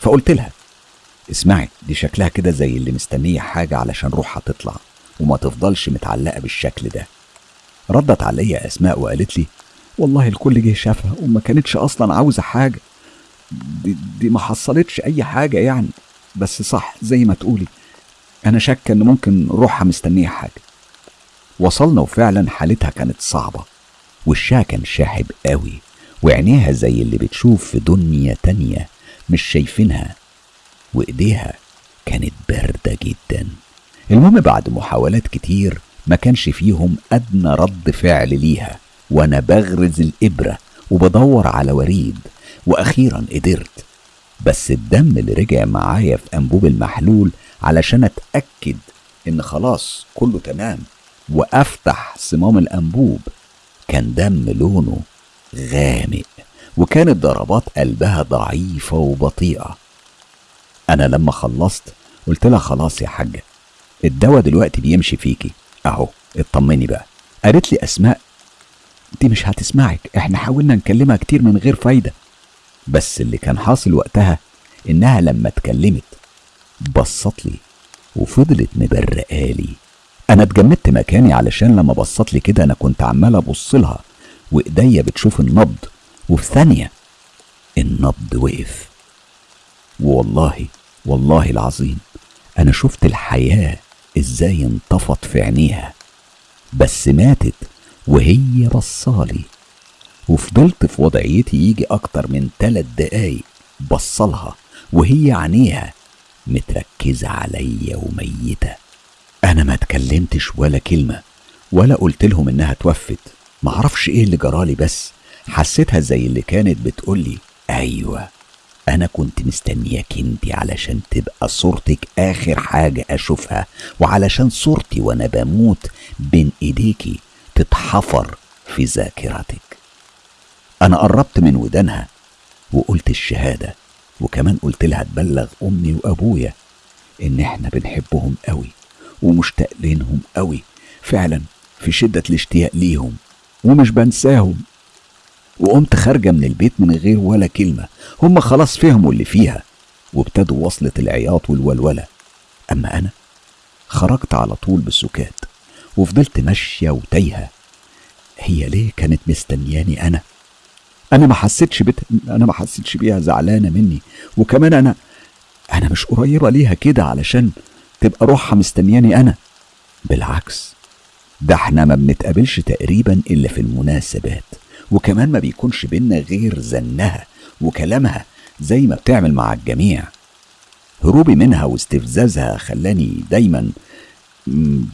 فقلت لها اسمعي دي شكلها كده زي اللي مستنية حاجة علشان روحها تطلع وما تفضلش متعلقة بالشكل ده. ردت عليا أسماء وقالت لي والله الكل جه شافها وما كانتش أصلا عاوزة حاجة. دي, دي ما حصلتش أي حاجة يعني. بس صح زي ما تقولي أنا شاكة إن ممكن روحها مستنية حاجة. وصلنا وفعلا حالتها كانت صعبة. وشها كان شاحب قوي. وعينيها زي اللي بتشوف في دنيا تانية مش شايفينها. وإيديها كانت باردة جدا. المهم بعد محاولات كتير ما كانش فيهم أدنى رد فعل ليها. وأنا بغرز الإبرة وبدور على وريد وأخيرا قدرت. بس الدم اللي رجع معايا في أنبوب المحلول علشان أتأكد إن خلاص كله تمام وأفتح صمام الأنبوب كان دم لونه غامق وكانت ضربات قلبها ضعيفة وبطيئة. أنا لما خلصت قلت لها خلاص يا حاجة الدواء دلوقتي بيمشي فيكي. أهو اطمني بقى. قالت لي أسماء دي مش هتسمعك. إحنا حاولنا نكلمها كتير من غير فايدة. بس اللي كان حاصل وقتها إنها لما اتكلمت بصت لي وفضلت مبرقالي أنا اتجمدت مكاني علشان لما بصت لي كده أنا كنت عمال أبص لها وإيديا بتشوف النبض وفي ثانية النبض وقف. والله والله العظيم أنا شفت الحياة إزاي انطفت في عينيها. بس ماتت وهي بصالي. وفضلت في وضعيتي يجي أكتر من تلات دقايق بصلها وهي عينيها متركزة عليا وميتة. أنا ما اتكلمتش ولا كلمة ولا قلت لهم إنها توفت. معرفش إيه اللي جرالي بس حسيتها زي اللي كانت بتقولي أيوة أنا كنت مستنياك أنتي علشان تبقى صورتك آخر حاجة أشوفها وعلشان صورتي وأنا بموت بين إيديكي. تتحفر في ذاكرتك. أنا قربت من ودانها وقلت الشهادة وكمان قلت لها تبلغ أمي وأبويا إن إحنا بنحبهم قوي ومشتاق لينهم قوي فعلا في شدة الاشتياق ليهم ومش بنساهم. وقمت خارجة من البيت من غير ولا كلمة هم خلاص فهموا اللي فيها وابتدوا وصلة العياط والولولة. أما أنا خرجت على طول بالسكات وفضلت ماشية وتايهة. هي ليه كانت مستنياني أنا؟ أنا ما حسيتش بت... أنا ما حسيتش بيها زعلانة مني. وكمان أنا أنا مش قريبة ليها كده علشان تبقى روحها مستنياني أنا. بالعكس ده إحنا ما بنتقابلش تقريبا إلا في المناسبات. وكمان ما بيكونش بينا غير زنها وكلامها زي ما بتعمل مع الجميع. هروبي منها واستفزازها خلاني دايما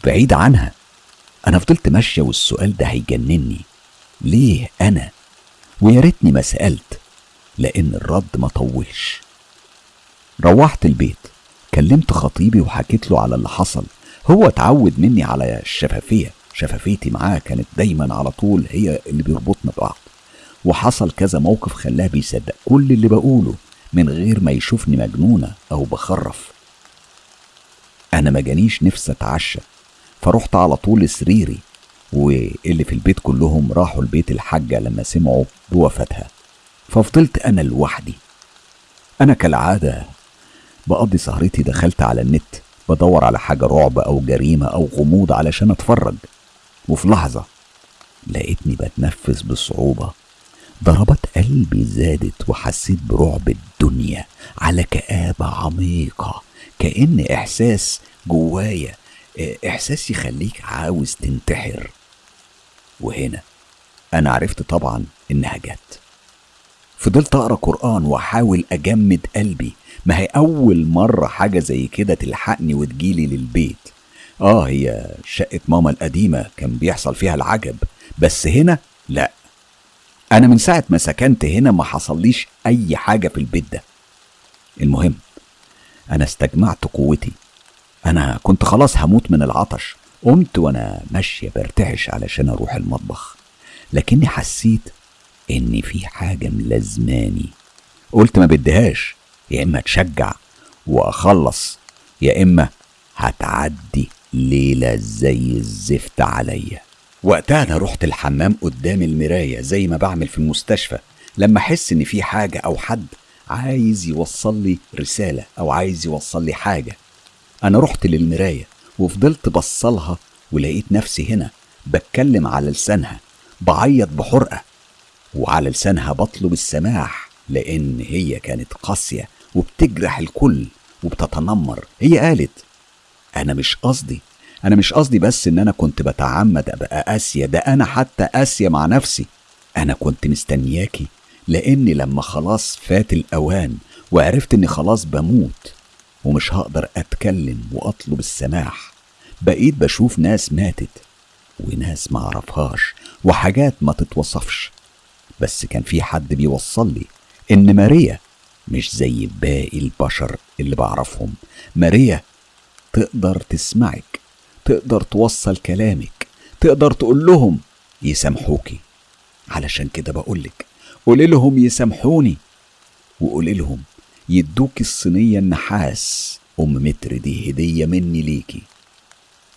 بعيد عنها. أنا فضلت ماشية والسؤال ده هيجنني. ليه أنا؟ ويا ريتني ما سألت لأن الرد ما طولش. روحت البيت كلمت خطيبي وحكيت له على اللي حصل. هو اتعود مني على الشفافية شفافيتي معاه كانت دايما على طول هي اللي بيربطنا ببعض. وحصل كذا موقف خلاه بيصدق كل اللي بقوله من غير ما يشوفني مجنونة أو بخرف. أنا ما جانيش نفسي أتعشى. فرحت على طول سريري واللي في البيت كلهم راحوا البيت الحاجة لما سمعوا بوفاتها ففضلت أنا لوحدي. أنا كالعادة بقضي سهرتي دخلت على النت بدور على حاجة رعب أو جريمة أو غموض علشان أتفرج. وفي لحظة لقيتني بتنفس بصعوبة. ضربات قلبي زادت وحسيت برعب الدنيا على كآبة عميقة كأن إحساس جوايا إحساس يخليك عاوز تنتحر. وهنا أنا عرفت طبعا إنها جت. فضلت أقرأ قرآن وأحاول أجمد قلبي. ما هي أول مرة حاجة زي كده تلحقني وتجيلي للبيت. آه هي شقة ماما القديمة كان بيحصل فيها العجب. بس هنا لأ. أنا من ساعة ما سكنت هنا ما حصليش أي حاجة في البيت ده. المهم أنا استجمعت قوتي. أنا كنت خلاص هموت من العطش. قمت وأنا ماشية برتعش علشان أروح المطبخ. لكني حسيت إن في حاجة ملازماني قلت ما بديهاش. يا إما تشجع وأخلص يا إما هتعدي ليلة زي الزفت عليا. وقتها أنا رحت الحمام قدام المراية زي ما بعمل في المستشفى. لما أحس إن في حاجة أو حد عايز يوصل لي رسالة أو عايز يوصل لي حاجة أنا رحت للمراية وفضلت بصلها ولقيت نفسي هنا بتكلم على لسانها بعيط بحرقة وعلى لسانها بطلب السماح لأن هي كانت قاسية وبتجرح الكل وبتتنمر. هي قالت أنا مش قصدي أنا مش قصدي بس إن أنا كنت بتعمد أبقى قاسية ده أنا حتى قاسية مع نفسي. أنا كنت مستنياكي لأني لما خلاص فات الأوان وعرفت إني خلاص بموت. ومش هقدر أتكلم وأطلب السماح. بقيت بشوف ناس ماتت وناس معرفهاش وحاجات ما تتوصفش. بس كان في حد بيوصل لي إن ماريا مش زي باقي البشر اللي بعرفهم. ماريا تقدر تسمعك تقدر توصل كلامك تقدر تقول لهم يسامحوكي. علشان كده بقولك قولي لهم يسامحوني وقولي لهم يدوك الصينية النحاس أم متر دي هدية مني ليكي.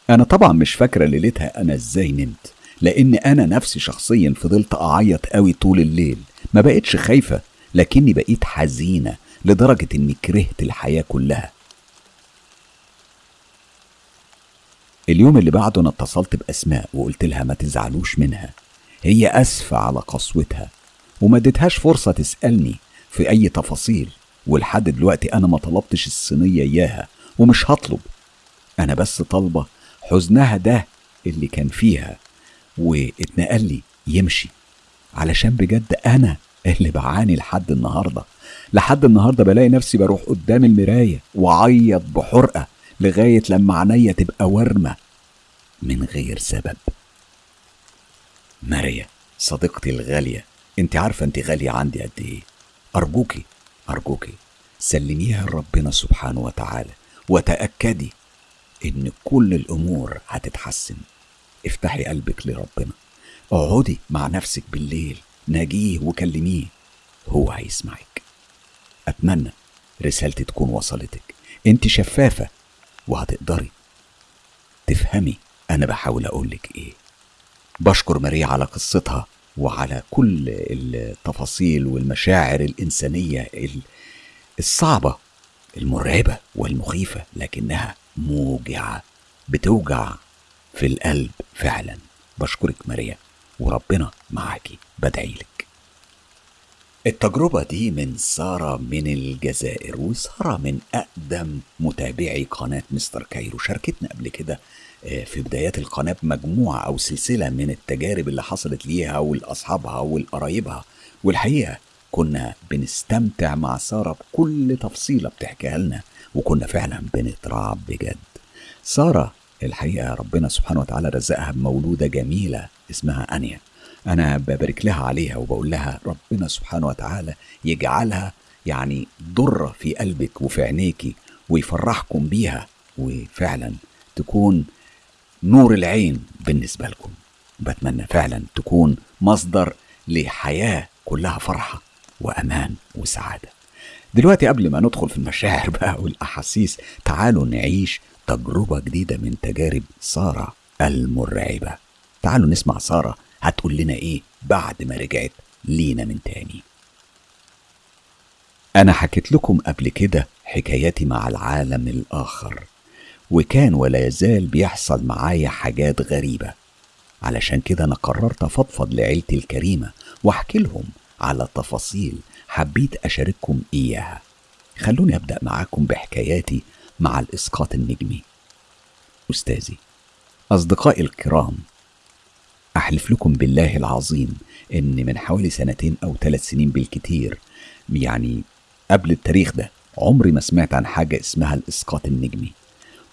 أنا طبعا مش فاكرة ليلتها أنا إزاي نمت لأن أنا نفسي شخصيا فضلت أعيط قوي طول الليل. ما بقتش خايفة لكني بقيت حزينة لدرجة إني كرهت الحياة كلها. اليوم اللي بعده أنا اتصلت بأسماء وقلت لها ما تزعلوش منها. هي أسفة على قسوتها وما اديتهاش فرصة تسألني في أي تفاصيل. ولحد دلوقتي أنا ما طلبتش الصينية إياها ومش هطلب. أنا بس طالبة حزنها ده اللي كان فيها واتنقل لي يمشي. علشان بجد أنا اللي بعاني لحد النهارده. لحد النهارده بلاقي نفسي بروح قدام المراية وأعيط بحرقة لغاية لما عينيا تبقى ورمه من غير سبب. ماريا صديقتي الغالية انت عارفة انت غالية عندي قد إيه؟ أرجوكي. أرجوكي سلميها لربنا سبحانه وتعالى وتأكدي إن كل الأمور هتتحسن. افتحي قلبك لربنا. اقعدي مع نفسك بالليل ناجيه وكلميه هو هيسمعك. أتمنى رسالتي تكون وصلتك. أنت شفافة وهتقدري تفهمي أنا بحاول أقولك إيه. بشكر ماريا على قصتها وعلى كل التفاصيل والمشاعر الإنسانية الصعبة المرعبة والمخيفة لكنها موجعة بتوجع في القلب فعلا. بشكرك ماريا وربنا معاكي بدعيلك التجربة دي من سارة من الجزائر وسارة من أقدم متابعي قناة مستر كايرو. شاركتنا قبل كده في بدايات القناة بمجموعة أو سلسلة من التجارب اللي حصلت ليها ولأصحابها ولقرايبها. والحقيقة كنا بنستمتع مع سارة بكل تفصيلة بتحكيها لنا وكنا فعلا بنترعب بجد. سارة الحقيقة ربنا سبحانه وتعالى رزقها بمولودة جميلة اسمها أنيا أنا ببارك لها عليها وبقول لها ربنا سبحانه وتعالى يجعلها يعني ضرة في قلبك وفي عينيكي ويفرحكم بيها وفعلا تكون نور العين بالنسبة لكم. بتمنى فعلا تكون مصدر لحياة كلها فرحة وأمان وسعادة. دلوقتي قبل ما ندخل في المشاعر [LAUGHS] بقى والأحاسيس تعالوا نعيش تجربة جديدة من تجارب سارة المرعبة. تعالوا نسمع سارة هتقول لنا إيه بعد ما رجعت لينا من تاني. أنا حكيت لكم قبل كده حكاياتي مع العالم الآخر. وكان ولا يزال بيحصل معايا حاجات غريبة. علشان كده أنا قررت أفضفض لعيلتي الكريمة وأحكي لهم على تفاصيل حبيت أشارككم إياها. خلوني أبدأ معاكم بحكاياتي مع الإسقاط النجمي. أستاذي أصدقائي الكرام أحلف لكم بالله العظيم إن من حوالي سنتين أو ثلاث سنين بالكتير يعني قبل التاريخ ده عمري ما سمعت عن حاجة اسمها الإسقاط النجمي.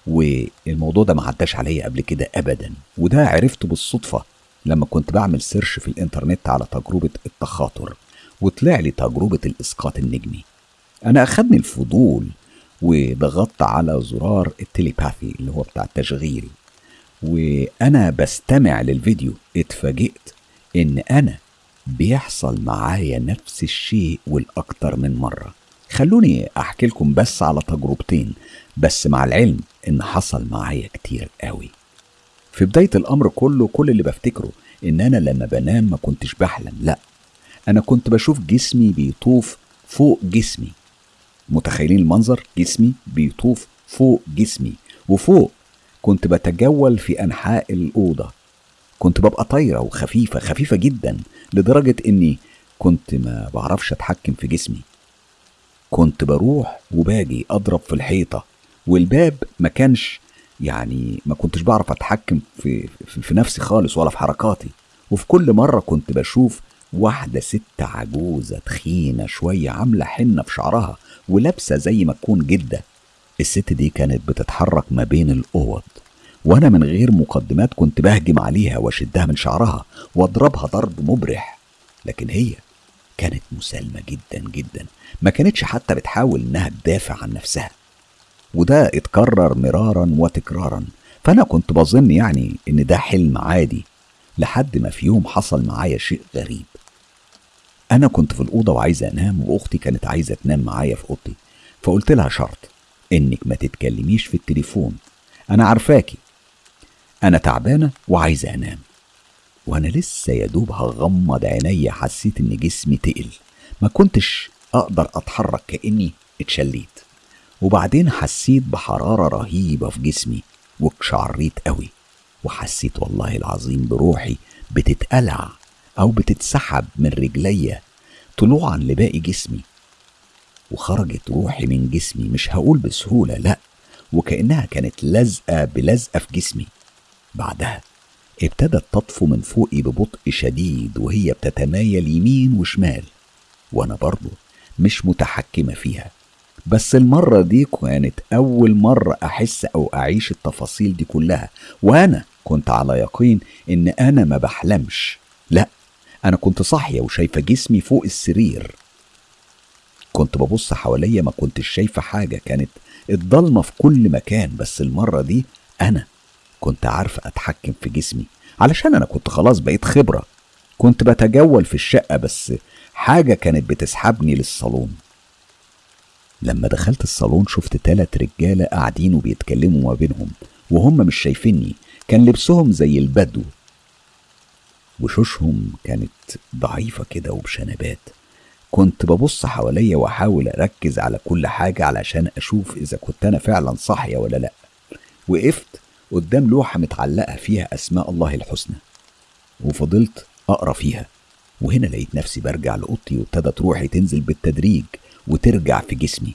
والموضوع ده ما عداش عليا قبل كده أبدا وده عرفته بالصدفة لما كنت بعمل سيرش في الإنترنت على تجربة التخاطر وطلع لي تجربة الإسقاط النجمي. أنا أخدني الفضول وضغطت على زرار التليباثي اللي هو بتاع التشغيل وأنا بستمع للفيديو. اتفاجئت إن أنا بيحصل معايا نفس الشيء والأكتر من مرة. خلوني أحكي لكم بس على تجربتين. بس مع العلم إن حصل معايا كتير قوي. في بداية الأمر كله كل اللي بفتكره إن أنا لما بنام ما كنتش بحلم لأ أنا كنت بشوف جسمي بيطوف فوق جسمي. متخيلين المنظر؟ جسمي بيطوف فوق جسمي وفوق كنت بتجول في أنحاء الأوضة. كنت ببقى طايرة وخفيفة خفيفة جدا لدرجة إني كنت ما بعرفش أتحكم في جسمي. كنت بروح وباجي أضرب في الحيطة. والباب ما كانش يعني ما كنتش بعرف أتحكم في, في, في نفسي خالص ولا في حركاتي. وفي كل مرة كنت بشوف واحدة ست عجوزة تخينة شوية عاملة حنة في شعرها ولابسة زي ما تكون جدة. الست دي كانت بتتحرك ما بين الأوض. وأنا من غير مقدمات كنت بهجم عليها وأشدها من شعرها وأضربها ضرب مبرح. لكن هي كانت مسالمة جدا جدا. ما كانتش حتى بتحاول إنها تدافع عن نفسها. وده اتكرر مرارا وتكرارا. فأنا كنت بظن يعني إن ده حلم عادي لحد ما في يوم حصل معايا شيء غريب. أنا كنت في الأوضة وعايزة أنام وأختي كانت عايزة تنام معايا في أوضتي. فقلت لها شرط إنك ما تتكلميش في التليفون. أنا عارفاكي. أنا تعبانة وعايزة أنام. وأنا لسه يا دوب هغمض عينيا حسيت إن جسمي تقل. ما كنتش أقدر أتحرك كأني اتشليت. وبعدين حسيت بحرارة رهيبة في جسمي واتشعريت قوي. وحسيت والله العظيم بروحي بتتقلع أو بتتسحب من رجليا طلوعا لباقي جسمي. وخرجت روحي من جسمي مش هقول بسهولة لأ وكأنها كانت لازقة بلزقة في جسمي. بعدها ابتدت تطفو من فوقي ببطء شديد وهي بتتمايل يمين وشمال وأنا برضه مش متحكمة فيها. بس المرة دي كانت أول مرة أحس أو أعيش التفاصيل دي كلها وأنا كنت على يقين إن أنا ما بحلمش. لأ أنا كنت صاحية وشايفة جسمي فوق السرير. كنت ببص حواليا ما كنتش شايفة حاجة كانت الضلمة في كل مكان بس المرة دي أنا كنت عارفة أتحكم في جسمي. علشان أنا كنت خلاص بقيت خبرة. كنت بتجول في الشقة بس حاجة كانت بتسحبني للصالون. لما دخلت الصالون شفت تلات رجالة قاعدين وبيتكلموا ما بينهم وهم مش شايفيني كان لبسهم زي البدو. وشوشهم كانت ضعيفة كده وبشنبات. كنت ببص حواليا وأحاول أركز على كل حاجة علشان أشوف إذا كنت أنا فعلا صاحية ولا لأ. وقفت قدام لوحة متعلقة فيها أسماء الله الحسنى. وفضلت أقرأ فيها. وهنا لقيت نفسي برجع لأوضتي وابتدت روحي تنزل بالتدريج. وترجع في جسمي.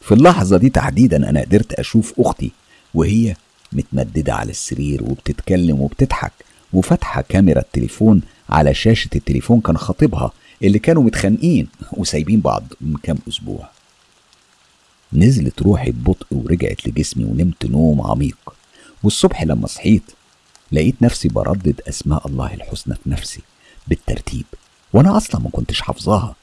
في اللحظة دي تحديدا أنا قدرت أشوف أختي وهي متمددة على السرير وبتتكلم وبتضحك وفاتحة كاميرا التليفون على شاشة التليفون كان خطيبها اللي كانوا متخانقين وسايبين بعض من كام أسبوع. نزلت روحي ببطء ورجعت لجسمي ونمت نوم عميق. والصبح لما صحيت لقيت نفسي بردد أسماء الله الحسنى في نفسي بالترتيب وأنا أصلا ما كنتش حافظاها.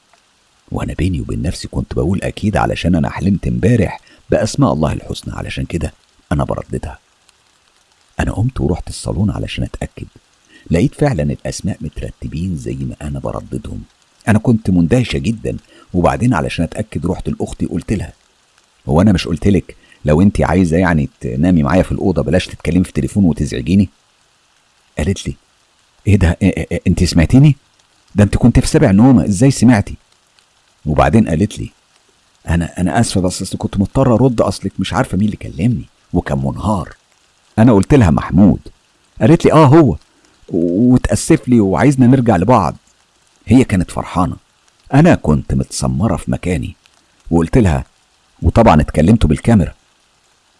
وأنا بيني وبين نفسي كنت بقول أكيد علشان أنا حلمت امبارح بأسماء الله الحسنى علشان كده أنا برددها. أنا قمت ورحت الصالون علشان أتأكد. لقيت فعلا الأسماء مترتبين زي ما أنا برددهم. أنا كنت مندهشة جدا وبعدين علشان أتأكد رحت لأختي قلت لها هو أنا مش قلت لك لو أنت عايزة يعني تنامي معايا في الأوضة بلاش تتكلمي في التليفون وتزعجيني؟ قالت لي إيه ده؟ إيه إيه إيه انت سمعتيني؟ ده أنت كنت في سبع نومة إزاي سمعتي؟ وبعدين قالت لي أنا أنا آسفة بس اصل كنت مضطر أرد أصلك مش عارفة مين اللي كلمني وكان منهار. أنا قلت لها محمود. قالت لي آه هو. وتاسف لي وعايزنا نرجع لبعض. هي كانت فرحانة. أنا كنت متسمرة في مكاني. وقلت لها وطبعا اتكلمت بالكاميرا.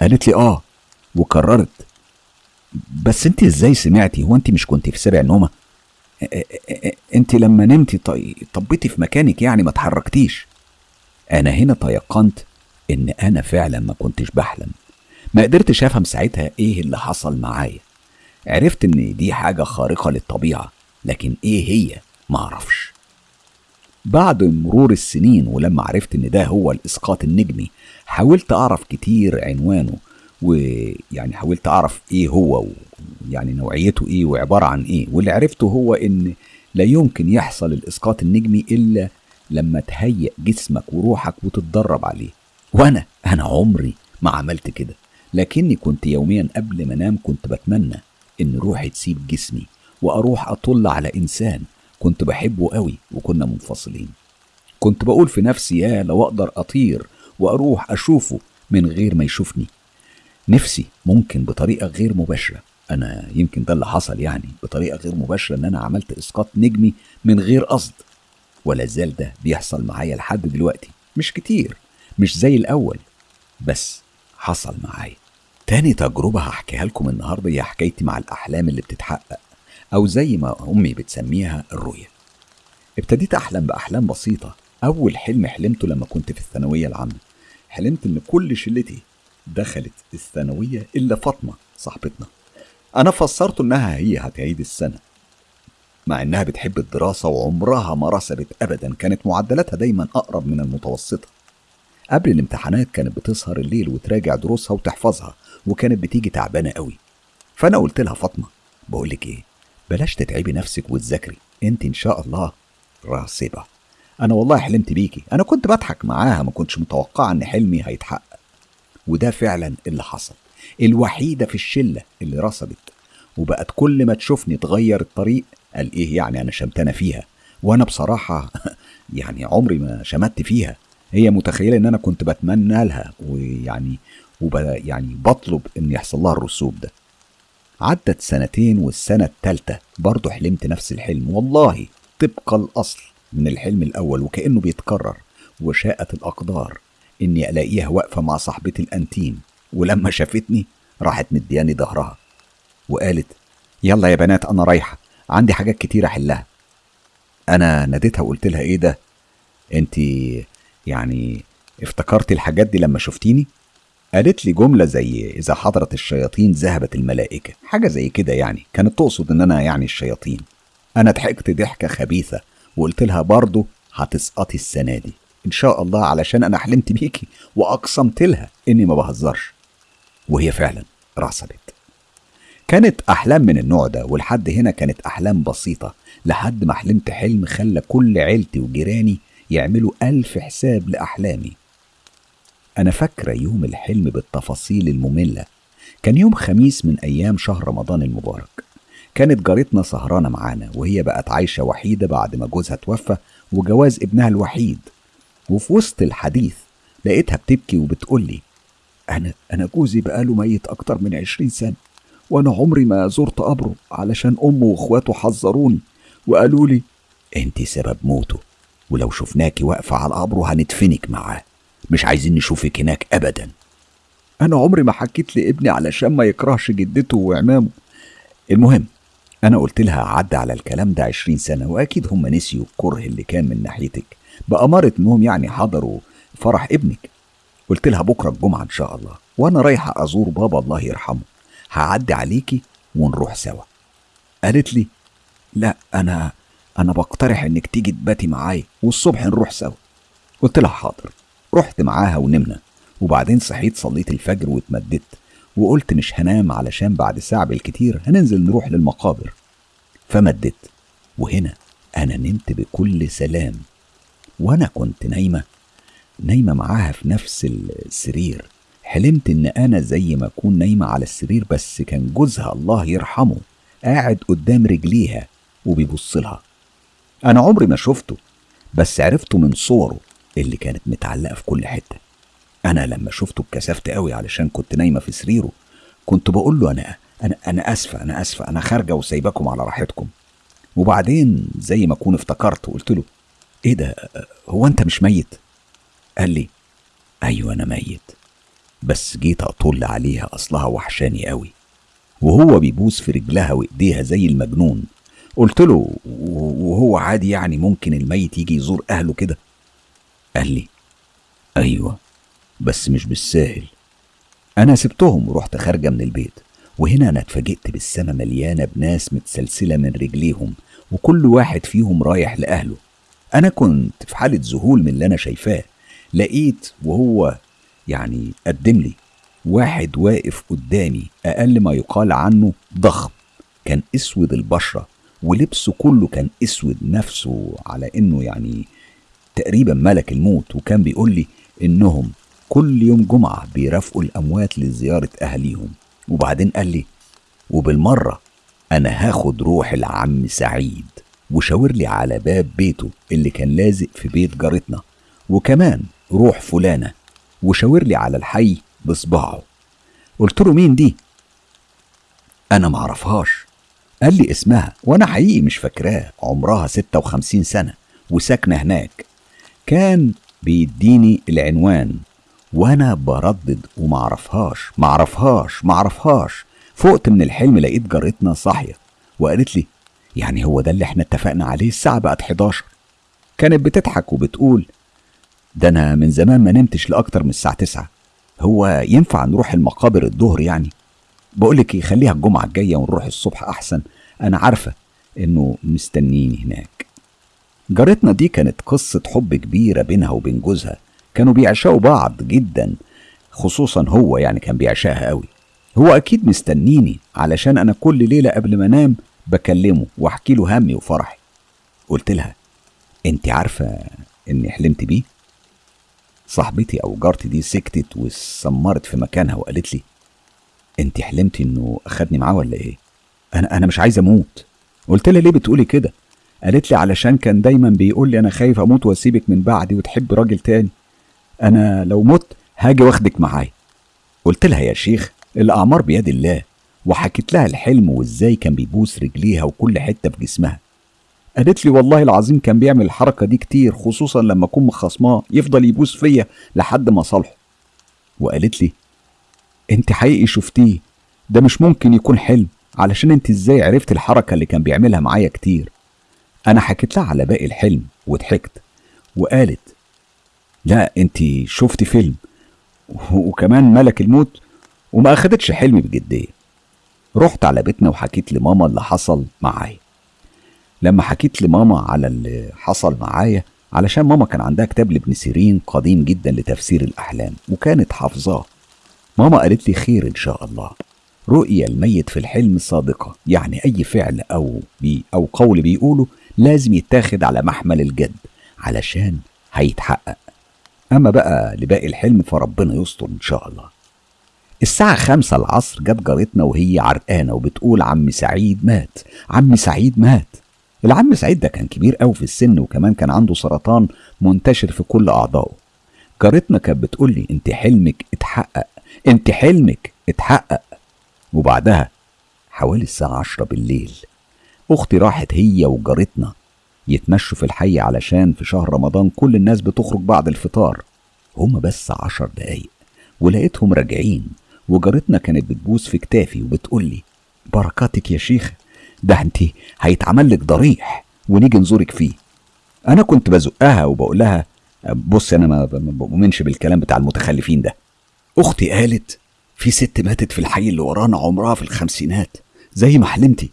قالت لي آه. وكررت بس أنت إزاي سمعتي؟ هو أنت مش كنت في سبع نومه انت لما نمتي. طبيتي في مكانك يعني ما اتحركتيش. أنا هنا تيقنت إن أنا فعلا ما كنتش بحلم. ما قدرتش أفهم ساعتها إيه اللي حصل معايا. عرفت إن دي حاجة خارقة للطبيعة لكن إيه هي؟ ما أعرفش. بعد مرور السنين ولما عرفت إن ده هو الإسقاط النجمي حاولت أعرف كتير عنوانه ويعني حاولت أعرف إيه هو يعني نوعيته إيه وعبارة عن إيه. واللي عرفته هو إن لا يمكن يحصل الإسقاط النجمي إلا لما تهيئ جسمك وروحك وتتدرب عليه. وأنا أنا عمري ما عملت كده. لكني كنت يوميا قبل ما أنام كنت بتمنى إن روحي تسيب جسمي وأروح أطل على إنسان كنت بحبه قوي وكنا منفصلين. كنت بقول في نفسي يا لو أقدر أطير وأروح أشوفه من غير ما يشوفني. نفسي ممكن بطريقة غير مباشرة. أنا يمكن ده اللي حصل يعني بطريقة غير مباشرة إن أنا عملت إسقاط نجمي من غير قصد. ولا زال ده بيحصل معايا لحد دلوقتي. مش كتير مش زي الأول بس حصل معايا. تاني تجربة هحكيها لكم النهاردة هي حكايتي مع الأحلام اللي بتتحقق أو زي ما أمي بتسميها الرؤية. ابتديت أحلم بأحلام بسيطة. أول حلم حلمته لما كنت في الثانوية العامة. حلمت إن كل شلتي دخلت الثانوية إلا فاطمة صاحبتنا. أنا فسرت إنها هي هتعيد السنة مع إنها بتحب الدراسة وعمرها ما رسبت أبدا كانت معدلاتها دايما أقرب من المتوسطة. قبل الامتحانات كانت بتسهر الليل وتراجع دروسها وتحفظها وكانت بتيجي تعبانة قوي. فأنا قلت لها فاطمة بقولك إيه بلاش تتعبي نفسك وتذاكري أنت إن شاء الله راسبة. أنا والله حلمت بيكي أنا كنت بضحك معاها ما كنتش متوقعة إن حلمي هيتحقق. وده فعلا اللي حصل. الوحيدة في الشلة اللي رسبت وبقت كل ما تشوفني تغير الطريق قال إيه يعني أنا شمتانة فيها؟ وأنا بصراحة [LAUGHS] يعني عمري ما شمت فيها. هي متخيلة إن أنا كنت بتمنى لها ويعني وب يعني بطلب إن يحصل لها الرسوب ده. عدت سنتين والسنة التالتة برضه حلمت نفس الحلم. والله طبق الأصل من الحلم الأول وكأنه بيتكرر وشاءت الأقدار إني ألاقيها واقفة مع صاحبتي الأنتيم. ولما شافتني راحت مدياني ظهرها وقالت يلا يا بنات أنا رايحة عندي حاجات كتير أحلها. أنا ناديتها وقلت لها إيه ده؟ أنت يعني افتكرتي الحاجات دي لما شفتيني؟ قالت لي جملة زي إذا حضرت الشياطين ذهبت الملائكة. حاجة زي كده يعني كانت تقصد إن أنا يعني الشياطين. أنا ضحكت ضحكة خبيثة وقلت لها برضه هتسقطي السنة دي إن شاء الله علشان أنا حلمت بيكي وأقسمت لها إني ما بهزرش. وهي فعلا رسبت كانت أحلام من النوع ده ولحد هنا كانت أحلام بسيطة لحد ما حلمت حلم خلى كل عيلتي وجيراني يعملوا ألف حساب لأحلامي. أنا فاكرة يوم الحلم بالتفاصيل المملة. كان يوم خميس من أيام شهر رمضان المبارك. كانت جارتنا سهرانة معانا وهي بقت عايشة وحيدة بعد ما جوزها توفى وجواز ابنها الوحيد. وفي وسط الحديث لقيتها بتبكي وبتقولي أنا أنا جوزي بقاله ميت أكتر من عشرين سنة وأنا عمري ما زرت قبره علشان أمه وإخواته حذروني وقالوا لي أنت سبب موته ولو شفناكي واقفة على قبره هندفنك معاه مش عايزين نشوفك هناك ابدا. أنا عمري ما حكيت لابني علشان ما يكرهش جدته وعمامه. المهم أنا قلت لها عدى على الكلام ده عشرين سنة وأكيد هم نسيوا الكره اللي كان من ناحيتك بأمارة إنهم يعني حضروا فرح ابنك. قلت لها بكرة الجمعة إن شاء الله وأنا رايحه أزور بابا الله يرحمه. هعدي عليكي ونروح سوا. قالت لي لا أنا أنا بقترح إنك تيجي تباتي معايا والصبح نروح سوا. قلت لها حاضر. رحت معاها ونمنا وبعدين صحيت صليت الفجر واتمددت وقلت مش هنام علشان بعد ساعة بالكتير هننزل نروح للمقابر. فمددت وهنا أنا نمت بكل سلام وأنا كنت نايمة نايمة معاها في نفس السرير. حلمت إن أنا زي ما أكون نايمة على السرير بس كان جوزها الله يرحمه قاعد قدام رجليها وبيبص لها. أنا عمري ما شفته بس عرفته من صوره اللي كانت متعلقة في كل حتة. أنا لما شفته اتكسفت قوي علشان كنت نايمة في سريره. كنت بقول له أنا أنا أنا آسفة أنا آسفة أنا خارجة وسايباكم على راحتكم. وبعدين زي ما أكون افتكرت وقلت له إيه ده؟ هو أنت مش ميت؟ قال لي أيوة أنا ميت بس جيت أطل عليها أصلها وحشاني قوي وهو بيبوس في رجلها وإيديها زي المجنون. قلت له وهو عادي يعني ممكن الميت يجي يزور أهله كده؟ قال لي أيوة بس مش بالساهل. أنا سبتهم ورحت خارجة من البيت وهنا أنا اتفاجئت بالسما مليانة بناس متسلسلة من رجليهم وكل واحد فيهم رايح لأهله. أنا كنت في حالة ذهول من اللي أنا شايفاه. لقيت وهو يعني قدم لي واحد واقف قدامي أقل ما يقال عنه ضخم كان أسود البشرة ولبسه كله كان أسود نفسه على إنه يعني تقريبا ملك الموت وكان بيقول لي إنهم كل يوم جمعة بيرافقوا الأموات لزيارة أهليهم. وبعدين قال لي وبالمرة أنا هاخد روح العم سعيد وشاور لي على باب بيته اللي كان لازق في بيت جارتنا. وكمان روح فلانة وشاور لي على الحي بصباعه. قلت له مين دي؟ أنا معرفهاش قال لي اسمها وأنا حقيقي مش فاكراه عمرها ستة وخمسين سنة وساكنة هناك. كان بيديني العنوان وأنا بردد ومعرفهاش معرفهاش معرفهاش فقت من الحلم لقيت جارتنا صاحية وقالت لي يعني هو ده اللي إحنا اتفقنا عليه الساعة بقت 11 كانت بتضحك وبتقول ده أنا من زمان ما نمتش لأكتر من الساعة 9 هو ينفع نروح المقابر الظهر يعني؟ بقولك إيه خليها الجمعة الجاية ونروح الصبح أحسن. أنا عارفة إنه مستنيني هناك. جارتنا دي كانت قصة حب كبيرة بينها وبين جوزها. كانوا بيعشقوا بعض جدا خصوصا هو يعني كان بيعشقها قوي. هو أكيد مستنيني علشان أنا كل ليلة قبل ما أنام بكلمه وأحكي له همي وفرحي. قلت لها أنت عارفة إني حلمت بيه؟ صاحبتي أو جارتي دي سكتت وسمرت في مكانها وقالت لي أنت حلمتي إنه أخدني معاه ولا إيه؟ أنا أنا مش عايز أموت. قلت لها ليه بتقولي كده؟ قالت لي علشان كان دايما بيقول لي أنا خايف أموت وأسيبك من بعدي وتحب راجل تاني. أنا لو مت هاجي واخدك معايا. قلت لها يا شيخ الأعمار بيد الله. وحكيت لها الحلم وإزاي كان بيبوس رجليها وكل حتة في جسمها. قالت لي والله العظيم كان بيعمل الحركة دي كتير خصوصا لما أكون مخصماه يفضل يبوس فيا لحد ما صالحه. وقالت لي أنت حقيقي شفتيه؟ ده مش ممكن يكون حلم علشان أنت إزاي عرفت الحركة اللي كان بيعملها معايا كتير؟ أنا حكيت لها على باقي الحلم وضحكت وقالت لا أنت شفتي فيلم وكمان ملك الموت وما أخدتش حلمي بجدية. رحت على بيتنا وحكيت لماما اللي حصل معايا. لما حكيت لماما على اللي حصل معايا علشان ماما كان عندها كتاب لابن سيرين قديم جدا لتفسير الأحلام وكانت حافظاه. ماما قالت لي خير إن شاء الله. رؤية الميت في الحلم صادقة يعني أي فعل أو بي أو قول بيقوله لازم يتاخد على محمل الجد علشان هيتحقق. أما بقى لباقي الحلم فربنا يستر إن شاء الله. الساعة خمسة العصر جت جارتنا وهي عرقانة وبتقول عم سعيد مات عم سعيد مات. العم سعيد ده كان كبير قوي في السن وكمان كان عنده سرطان منتشر في كل أعضائه. جارتنا كانت بتقول لي أنت حلمك اتحقق أنت حلمك اتحقق. وبعدها حوالي الساعة عشرة بالليل أختي راحت هي وجارتنا يتمشوا في الحي علشان في شهر رمضان كل الناس بتخرج بعد الفطار. هما بس عشر دقايق ولقيتهم راجعين وجارتنا كانت بتبوس في كتافي وبتقول لي بركاتك يا شيخ ده انت هيتعمل لك ضريح ونيجي نزورك فيه. أنا كنت بزقها وبقول لها بص أنا ما بؤمنش بالكلام بتاع المتخلفين ده. أختي قالت في ست ماتت في الحي اللي ورانا عمرها في الخمسينات زي ما حلمتي.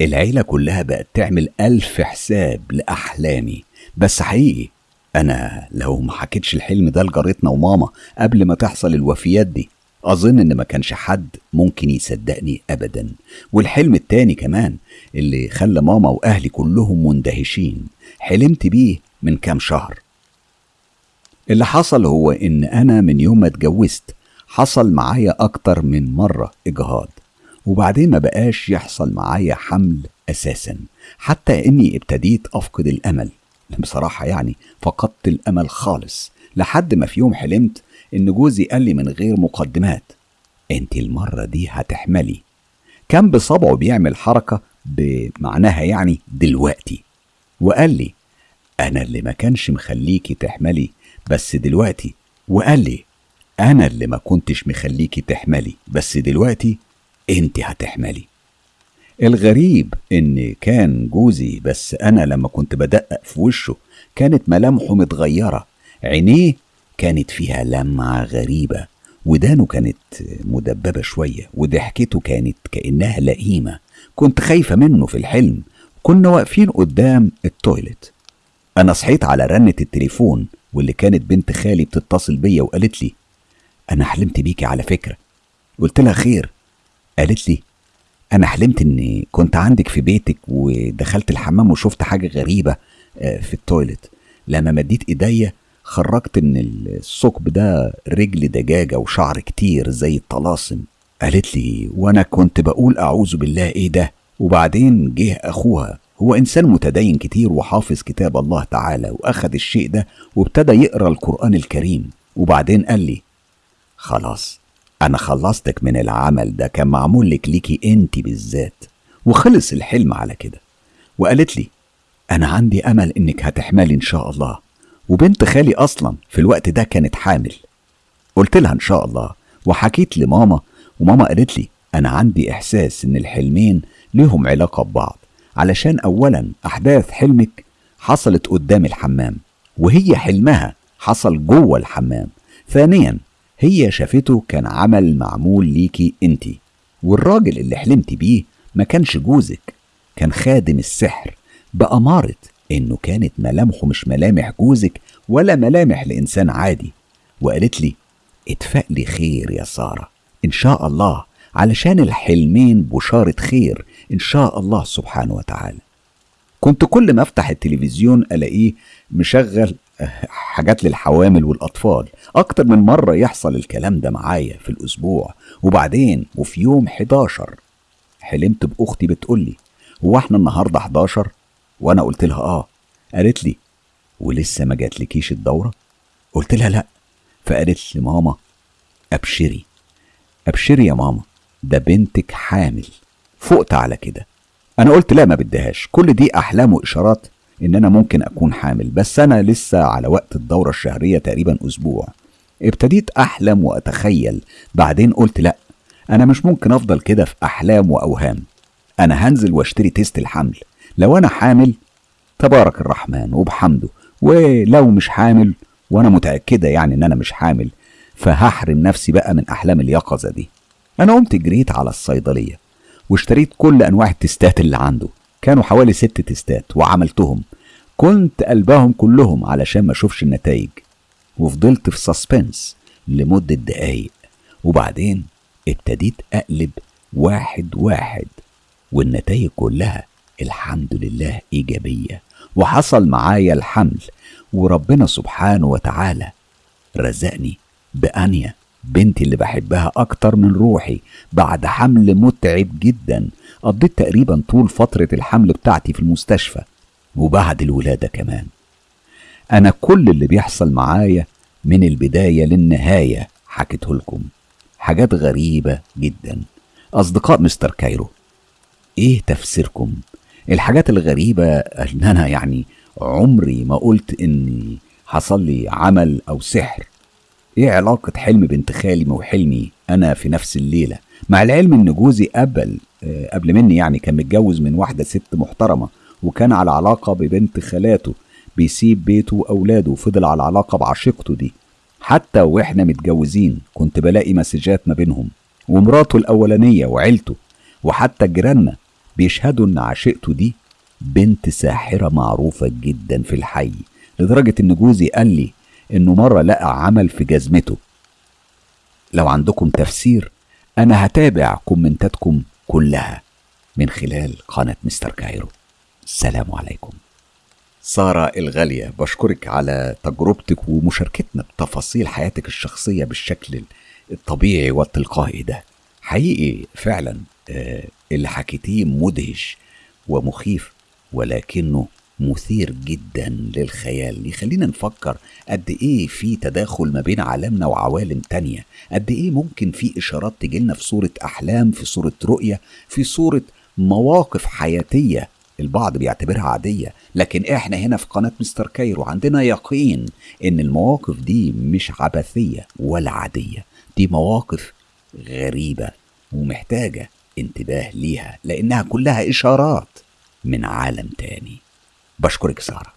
العيلة كلها بقت تعمل ألف حساب لأحلامي. بس حقيقي أنا لو ما حكيتش الحلم ده لجارتنا وماما قبل ما تحصل الوفيات دي أظن إن ما كانش حد ممكن يصدقني أبدا. والحلم التاني كمان اللي خلى ماما وأهلي كلهم مندهشين. حلمت بيه من كام شهر. اللي حصل هو إن أنا من يوم ما اتجوزت حصل معايا أكتر من مرة إجهاض. وبعدين ما بقاش يحصل معايا حمل أساسا. حتى إني ابتديت أفقد الأمل. بصراحة يعني فقدت الأمل خالص. لحد ما في يوم حلمت إن جوزي قال لي من غير مقدمات أنت المرة دي هتحملي. كان بصبعه بيعمل حركة بمعناها يعني دلوقتي وقال لي أنا اللي ما كانش مخليكي تحملي بس دلوقتي. وقال لي أنا اللي ما كنتش مخليكي تحملي بس دلوقتي أنت هتحملي. الغريب إن كان جوزي بس أنا لما كنت بدقق في وشه كانت ملامحه متغيرة عينيه كانت فيها لمعة غريبة ودانه كانت مدببة شوية وضحكته كانت كأنها لئيمة. كنت خايفة منه في الحلم. كنا واقفين قدام التويلت أنا صحيت على رنة التليفون واللي كانت بنت خالي بتتصل بيا وقالت لي أنا حلمت بيكي على فكرة. قلت لها خير. قالت لي أنا حلمت إني كنت عندك في بيتك ودخلت الحمام وشفت حاجة غريبة آه، في التويلت لما مديت إيديا خرجت إن الثقب ده رجل دجاجة وشعر كتير زي الطلاسم. قالت لي وأنا كنت بقول أعوذ بالله إيه ده؟ وبعدين جه أخوها. هو إنسان متدين كتير وحافظ كتاب الله تعالى وأخد الشيء ده وابتدى يقرأ القرآن الكريم. وبعدين قال لي خلاص أنا خلصتك من العمل ده كان معمول لك ليكي أنت بالذات. وخلص الحلم على كده. وقالت لي أنا عندي أمل إنك هتحملي إن شاء الله. وبنت خالي أصلا في الوقت ده كانت حامل. قلت لها إن شاء الله وحكيت لماما وماما قالت لي أنا عندي إحساس إن الحلمين ليهم علاقة ببعض علشان أولا أحداث حلمك حصلت قدام الحمام وهي حلمها حصل جوه الحمام. ثانيا هي شافته كان عمل معمول ليكي انتي والراجل اللي حلمت بيه ما كانش جوزك كان خادم السحر بأمارة إنه كانت ملامحه مش ملامح جوزك ولا ملامح لإنسان عادي. وقالت لي اتفق لي خير يا سارة إن شاء الله علشان الحلمين بشارة خير إن شاء الله سبحانه وتعالى. كنت كل ما أفتح التلفزيون ألاقيه مشغل حاجات للحوامل والأطفال. أكتر من مرة يحصل الكلام ده معايا في الأسبوع وبعدين وفي يوم 11 حلمت بأختي بتقولي هو إحنا النهارده 11 وأنا قلت لها آه. قالت لي ولسه ما جاتلكيش الدورة؟ قلت لها لا. فقالت لي ماما أبشري. أبشري يا ماما ده بنتك حامل فقت على كده. أنا قلت لا ما بديهاش. كل دي أحلام وإشارات إن أنا ممكن أكون حامل بس أنا لسه على وقت الدورة الشهرية تقريبا أسبوع. ابتديت أحلم وأتخيل بعدين قلت لا أنا مش ممكن أفضل كده في أحلام وأوهام. أنا هنزل وأشتري تيست الحمل. لو أنا حامل تبارك الرحمن وبحمده. ولو مش حامل وأنا متأكدة يعني إن أنا مش حامل فهحرم نفسي بقى من أحلام اليقظة دي. أنا قمت جريت على الصيدلية واشتريت كل أنواع التستات اللي عنده. كانوا حوالي ست تستات وعملتهم. كنت قلبهم كلهم علشان ما أشوفش النتائج. وفضلت في سسبنس لمدة دقايق. وبعدين ابتديت أقلب واحد واحد والنتائج كلها الحمد لله إيجابية. وحصل معايا الحمل وربنا سبحانه وتعالى رزقني بأنيا بنتي اللي بحبها أكتر من روحي بعد حمل متعب جدا. قضيت تقريبا طول فترة الحمل بتاعتي في المستشفى وبعد الولادة كمان. أنا كل اللي بيحصل معايا من البداية للنهاية حكيته لكم. حاجات غريبة جدا. أصدقاء مستر كايرو إيه تفسيركم؟ الحاجات الغريبة إن أنا يعني عمري ما قلت إني حصل لي عمل أو سحر. إيه علاقة حلم بنت خالي وحلمي أنا في نفس الليلة؟ مع العلم إن جوزي قبل آه، قبل مني يعني كان متجوز من واحدة ست محترمة وكان على علاقة ببنت خالاته بيسيب بيته وأولاده وفضل على علاقة بعشيقته دي. حتى وإحنا متجوزين كنت بلاقي مسجات ما بينهم ومراته الأولانية وعيلته وحتى جيراننا بيشهدوا إن عشيقته دي بنت ساحرة معروفة جدا في الحي لدرجة إن جوزي قال لي إنه مرة لقى عمل في جزمته. لو عندكم تفسير أنا هتابع كومنتاتكم كلها من خلال قناة مستر كايرو. السلام عليكم. سارة الغالية بشكرك على تجربتك ومشاركتنا بتفاصيل حياتك الشخصية بالشكل الطبيعي والتلقائي ده. حقيقي فعلا آه، اللي حكيتيه مدهش ومخيف ولكنه مثير جدا للخيال. يخلينا نفكر قد إيه في تداخل ما بين عالمنا وعوالم تانية. قد إيه ممكن في إشارات تجيلنا في صورة أحلام في صورة رؤية في صورة مواقف حياتية البعض بيعتبرها عادية. لكن إحنا هنا في قناة مستر كايرو عندنا يقين إن المواقف دي مش عبثية ولا عادية. دي مواقف غريبة ومحتاجة انتباه ليها لأنها كلها إشارات من عالم تاني. بشكرك سارة.